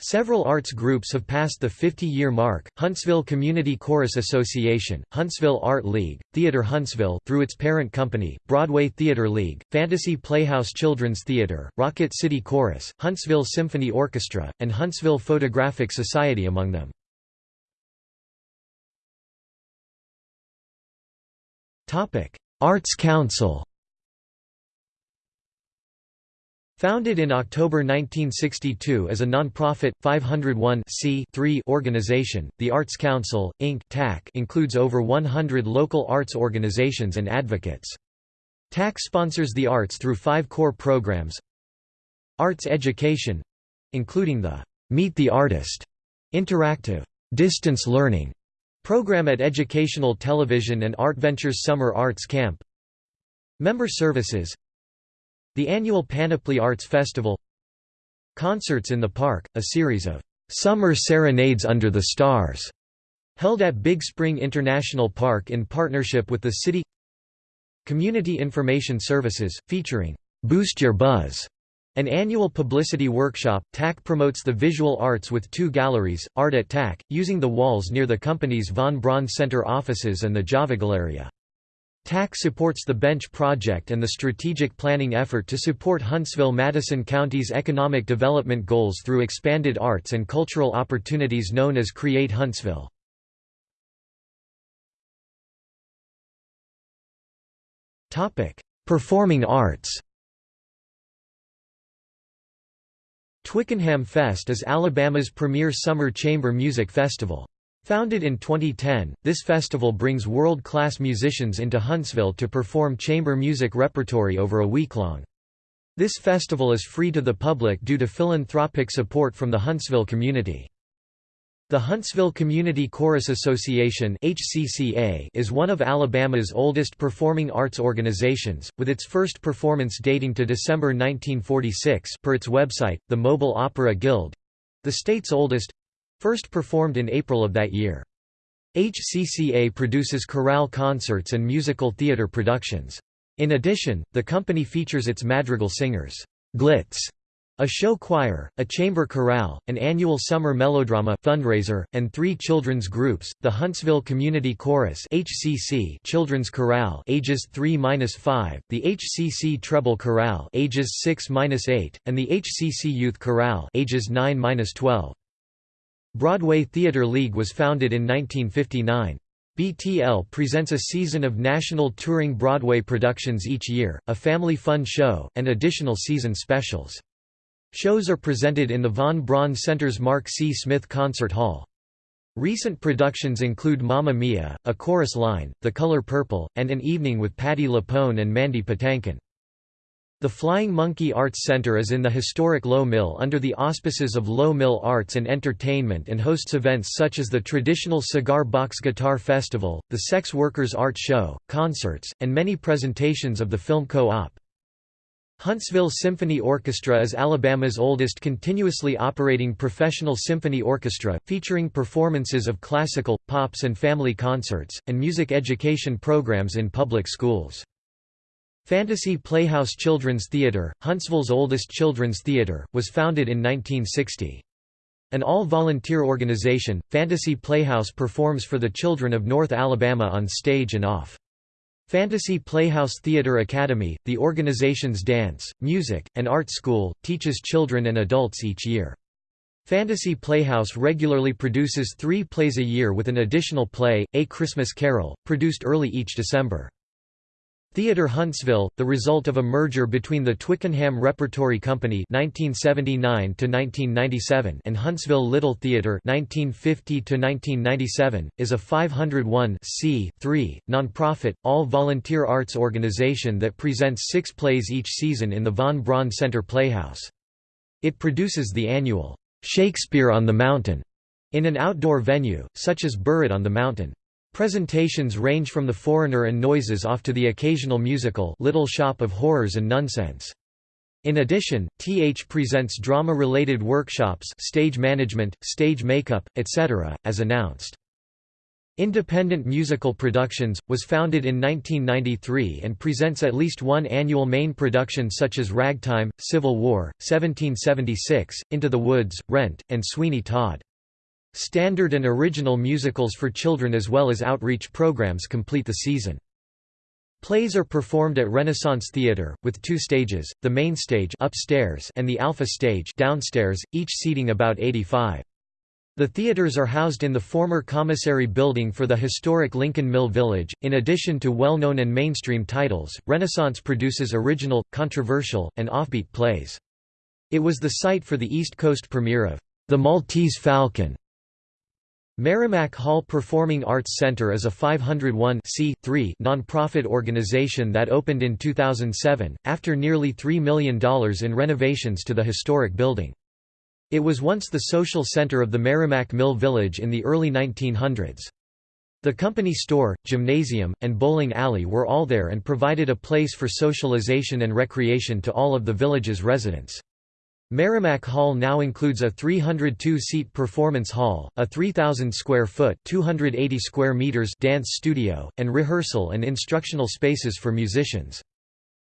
A: Several arts groups have passed the 50-year mark, Huntsville Community Chorus Association, Huntsville Art League, Theatre Huntsville through its parent company, Broadway Theatre League, Fantasy Playhouse Children's Theatre, Rocket City Chorus, Huntsville Symphony Orchestra, and Huntsville Photographic Society among them. Arts Council Founded in October 1962 as a non-profit, 501 organization, the Arts Council, Inc. TAC includes over 100 local arts organizations and advocates. TAC sponsors the arts through five core programs Arts education — including the «Meet the Artist» interactive «distance learning» program at Educational Television and Art Ventures Summer Arts Camp Member services the annual Panoply Arts Festival Concerts in the Park, a series of "'Summer Serenades Under the Stars' held at Big Spring International Park in partnership with the city Community Information Services, featuring "'Boost Your Buzz' An annual publicity workshop, TAC promotes the visual arts with two galleries, Art at TAC, using the walls near the company's Von Braun Center offices and the Java Galleria. TAC supports the Bench Project and the strategic planning effort to support Huntsville-Madison County's economic development goals through expanded arts and cultural opportunities known as Create Huntsville. Performing arts Twickenham Fest is Alabama's premier summer chamber music festival. Founded in 2010, this festival brings world-class musicians into Huntsville to perform chamber music repertory over a week-long. This festival is free to the public due to philanthropic support from the Huntsville community. The Huntsville Community Chorus Association is one of Alabama's oldest performing arts organizations, with its first performance dating to December 1946 per its website, the Mobile Opera Guild—the state's oldest, First performed in April of that year. HCCA produces chorale concerts and musical theater productions. In addition, the company features its madrigal singers, Glitz, A show choir, a chamber chorale, an annual summer melodrama fundraiser, and three children's groups: the Huntsville Community Chorus (HCC) Children's Chorale ages 3-5, the HCC Treble Chorale ages 6-8, and the HCC Youth Chorale ages 9-12. Broadway Theatre League was founded in 1959. BTL presents a season of national touring Broadway productions each year, a family fun show, and additional season specials. Shows are presented in the Von Braun Center's Mark C. Smith Concert Hall. Recent productions include Mamma Mia, A Chorus Line, The Color Purple, and An Evening with Patti LuPone and Mandy Patinkin. The Flying Monkey Arts Center is in the historic Low Mill under the auspices of Low Mill Arts and Entertainment and hosts events such as the traditional Cigar Box Guitar Festival, the Sex Workers Art Show, concerts, and many presentations of the film Co-op. Huntsville Symphony Orchestra is Alabama's oldest continuously operating professional symphony orchestra, featuring performances of classical, pops and family concerts, and music education programs in public schools. Fantasy Playhouse Children's Theater, Huntsville's oldest children's theater, was founded in 1960. An all-volunteer organization, Fantasy Playhouse performs for the children of North Alabama on stage and off. Fantasy Playhouse Theatre Academy, the organization's dance, music, and art school, teaches children and adults each year. Fantasy Playhouse regularly produces three plays a year with an additional play, A Christmas Carol, produced early each December. Theatre Huntsville, the result of a merger between the Twickenham Repertory Company (1979–1997) and Huntsville Little Theatre (1950–1997), is a 501 non-profit, all-volunteer arts organization that presents six plays each season in the Von Braun Center Playhouse. It produces the annual Shakespeare on the Mountain in an outdoor venue, such as Burritt on the Mountain. Presentations range from The Foreigner and Noises off to the occasional musical Little Shop of Horrors and Nunsense. In addition, TH presents drama-related workshops stage management, stage makeup, etc., as announced. Independent Musical Productions, was founded in 1993 and presents at least one annual main production such as Ragtime, Civil War, 1776, Into the Woods, Rent, and Sweeney Todd. Standard and original musicals for children as well as outreach programs complete the season. Plays are performed at Renaissance Theatre, with two stages, the main stage upstairs and the Alpha stage downstairs, each seating about 85. The theaters are housed in the former commissary building for the historic Lincoln Mill Village. In addition to well known and mainstream titles, Renaissance produces original, controversial, and offbeat plays. It was the site for the East Coast premiere of The Maltese Falcon, Merrimack Hall Performing Arts Center is a 501 non-profit organization that opened in 2007, after nearly $3 million in renovations to the historic building. It was once the social center of the Merrimack Mill Village in the early 1900s. The company store, gymnasium, and bowling alley were all there and provided a place for socialization and recreation to all of the village's residents. Merrimack Hall now includes a 302-seat performance hall, a 3,000-square-foot (280 square meters) dance studio, and rehearsal and instructional spaces for musicians.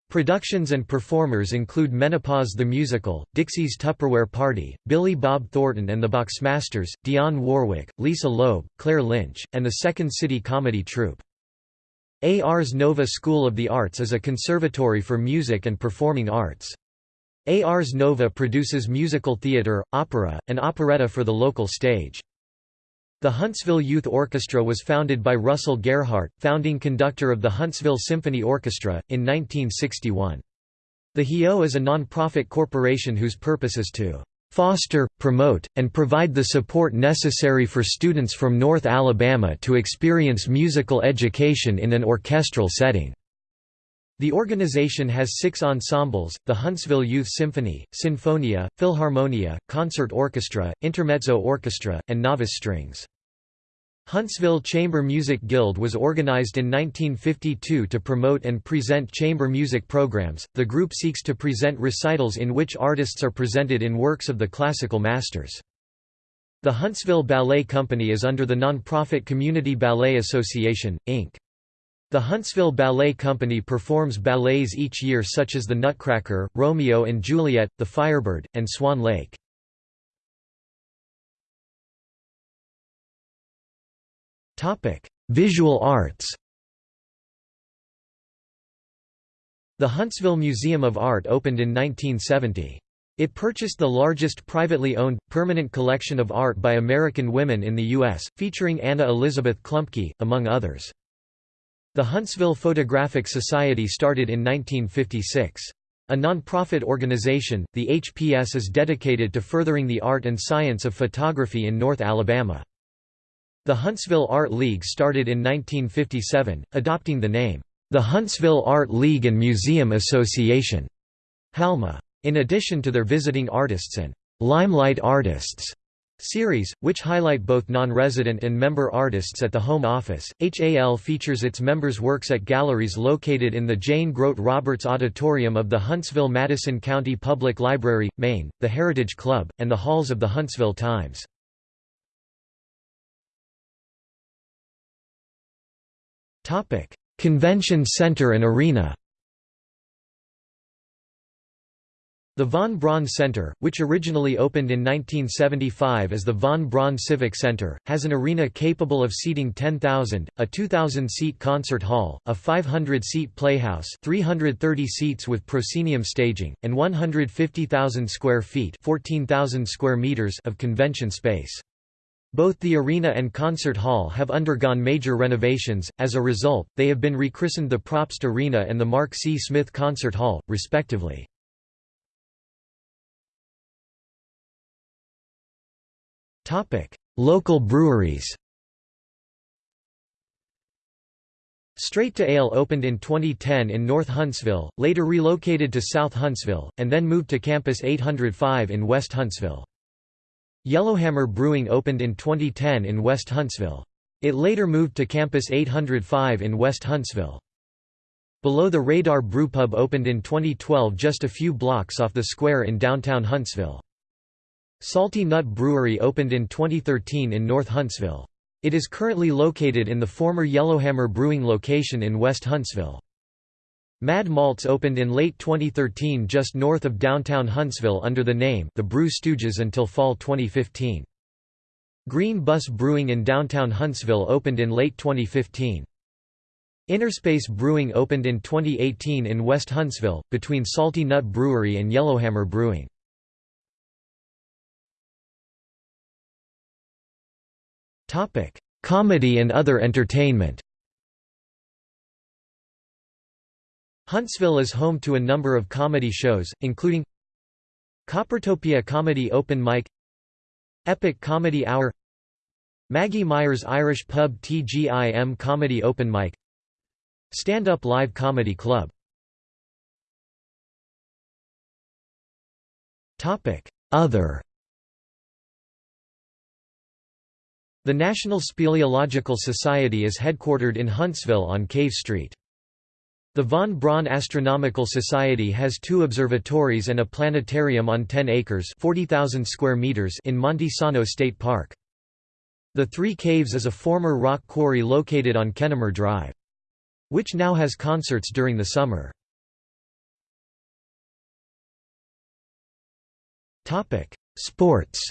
A: Productions and performers include Menopause the Musical, Dixie's Tupperware Party, Billy Bob Thornton and the Boxmasters, Dionne Warwick, Lisa Loeb, Claire Lynch, and the Second City Comedy Troupe. Ars Nova School of the Arts is a conservatory for music and performing arts. Ars Nova produces musical theatre, opera, and operetta for the local stage. The Huntsville Youth Orchestra was founded by Russell Gerhardt, founding conductor of the Huntsville Symphony Orchestra, in 1961. The HIO is a non-profit corporation whose purpose is to foster, promote, and provide the support necessary for students from North Alabama to experience musical education in an orchestral setting. The organization has six ensembles, the Huntsville Youth Symphony, Sinfonia, Philharmonia, Concert Orchestra, Intermezzo Orchestra, and Novice Strings. Huntsville Chamber Music Guild was organized in 1952 to promote and present chamber music programs. The group seeks to present recitals in which artists are presented in works of the classical masters. The Huntsville Ballet Company is under the nonprofit Community Ballet Association, Inc. The Huntsville Ballet Company performs ballets each year such as The Nutcracker, Romeo and Juliet, The Firebird, and Swan Lake. Visual arts The Huntsville Museum of Art opened in 1970. It purchased the largest privately owned, permanent collection of art by American women in the U.S., featuring Anna Elizabeth Klumpke, among others. The Huntsville Photographic Society started in 1956. A non-profit organization, the HPS is dedicated to furthering the art and science of photography in North Alabama. The Huntsville Art League started in 1957, adopting the name, the Huntsville Art League and Museum Association. HALMA. In addition to their visiting artists and limelight artists series, which highlight both non-resident and member artists at the home office, HAL features its members' works at galleries located in the Jane Grote Roberts Auditorium of the Huntsville-Madison County Public Library, Main, the Heritage Club, and the halls of the Huntsville Times. Convention Center and Arena The Von Braun Center, which originally opened in 1975 as the Von Braun Civic Center, has an arena capable of seating 10,000, a 2,000-seat concert hall, a 500-seat playhouse 330 seats with proscenium staging, and 150,000 square feet 14,000 square meters of convention space. Both the arena and concert hall have undergone major renovations, as a result, they have been rechristened the Propst Arena and the Mark C. Smith Concert Hall, respectively. Local breweries Straight to Ale opened in 2010 in North Huntsville, later relocated to South Huntsville, and then moved to Campus 805 in West Huntsville. Yellowhammer Brewing opened in 2010 in West Huntsville. It later moved to Campus 805 in West Huntsville. Below the Radar Brewpub opened in 2012 just a few blocks off the square in downtown Huntsville. Salty Nut Brewery opened in 2013 in North Huntsville. It is currently located in the former Yellowhammer Brewing location in West Huntsville. Mad Malts opened in late 2013 just north of downtown Huntsville under the name The Brew Stooges until fall 2015. Green Bus Brewing in downtown Huntsville opened in late 2015. Innerspace Brewing opened in 2018 in West Huntsville, between Salty Nut Brewery and Yellowhammer Brewing. Topic: Comedy and other entertainment. Huntsville is home to a number of comedy shows, including Coppertopia Comedy Open Mic Epic Comedy Hour Maggie Myers Irish Pub TGIM Comedy Open Mic Stand Up Live Comedy Club. Other The National Speleological Society is headquartered in Huntsville on Cave Street. The Von Braun Astronomical Society has two observatories and a planetarium on 10 acres 40,000 square meters in Monte Sano State Park. The Three Caves is a former rock quarry located on Kennemer Drive. Which now has concerts during the summer. Sports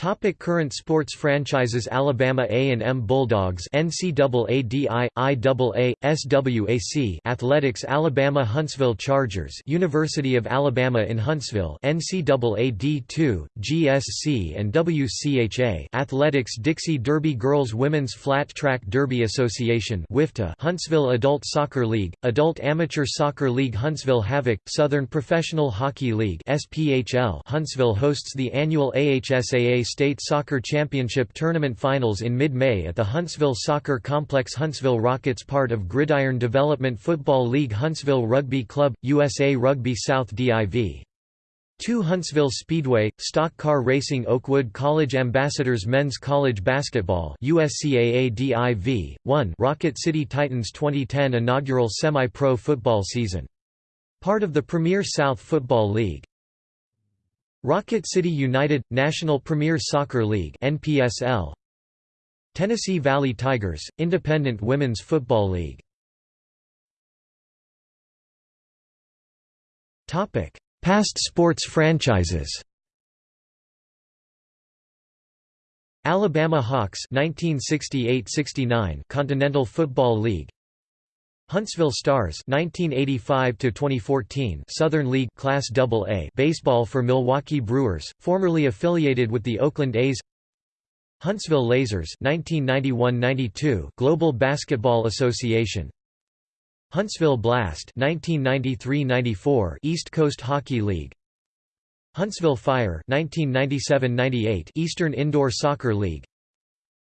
A: Topic current sports franchises Alabama A&M Bulldogs NCAADI, IAA, SWAC Athletics Alabama Huntsville Chargers University of Alabama in Huntsville NCAA D2, GSC and WCHA Athletics Dixie Derby Girls Women's Flat Track Derby Association WFTDA Huntsville Adult Soccer League, Adult Amateur Soccer League Huntsville Havoc Southern Professional Hockey League SPHL Huntsville hosts the annual AHSAA State Soccer Championship Tournament Finals in mid-May at the Huntsville Soccer Complex Huntsville Rockets part of Gridiron Development Football League Huntsville Rugby Club, USA Rugby South DIV. 2 Huntsville Speedway, Stock Car Racing Oakwood College Ambassadors Men's College Basketball USCAA DIV, 1 Rocket City Titans 2010 inaugural semi-pro football season. Part of the Premier South Football League. Rocket City United – National Premier Soccer League NPSL Tennessee Valley Tigers, Independent Women's Football League. Past sports franchises. Alabama Hawks 1968–69 Continental Football League Huntsville Stars 1985 to 2014 Southern League Class AA baseball for Milwaukee Brewers formerly affiliated with the Oakland A's. Huntsville Lasers 1991-92 Global Basketball Association. Huntsville Blast 1993-94 East Coast Hockey League. Huntsville Fire 1997–98 Eastern Indoor Soccer League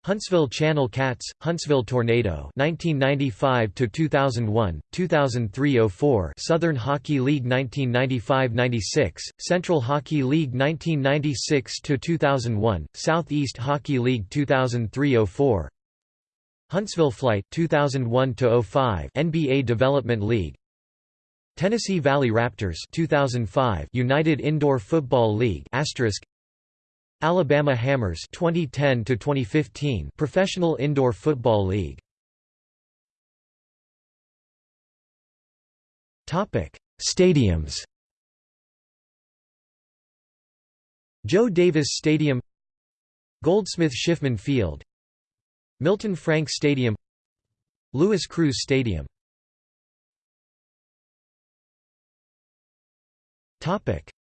A: Huntsville Channel Cats, Huntsville Tornado 1995 to 2001, 2003-04 Southern Hockey League 1995-96, Central Hockey League 1996 to 2001, Southeast Hockey League 2003-04 Huntsville Flight 2001 to 05 NBA Development League Tennessee Valley Raptors 2005 United Indoor Football League asterisk Alabama Hammers 2010 to 2015 Professional Indoor Football League. Topic Stadiums. Joe Davis Stadium. Goldsmith Schiffman Field. Milton Frank Stadium. Louis Crews Stadium.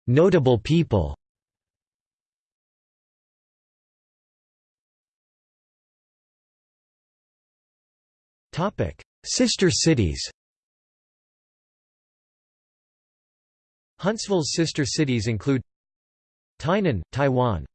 A: Notable people Sister cities Huntsville's sister cities include Tainan, Taiwan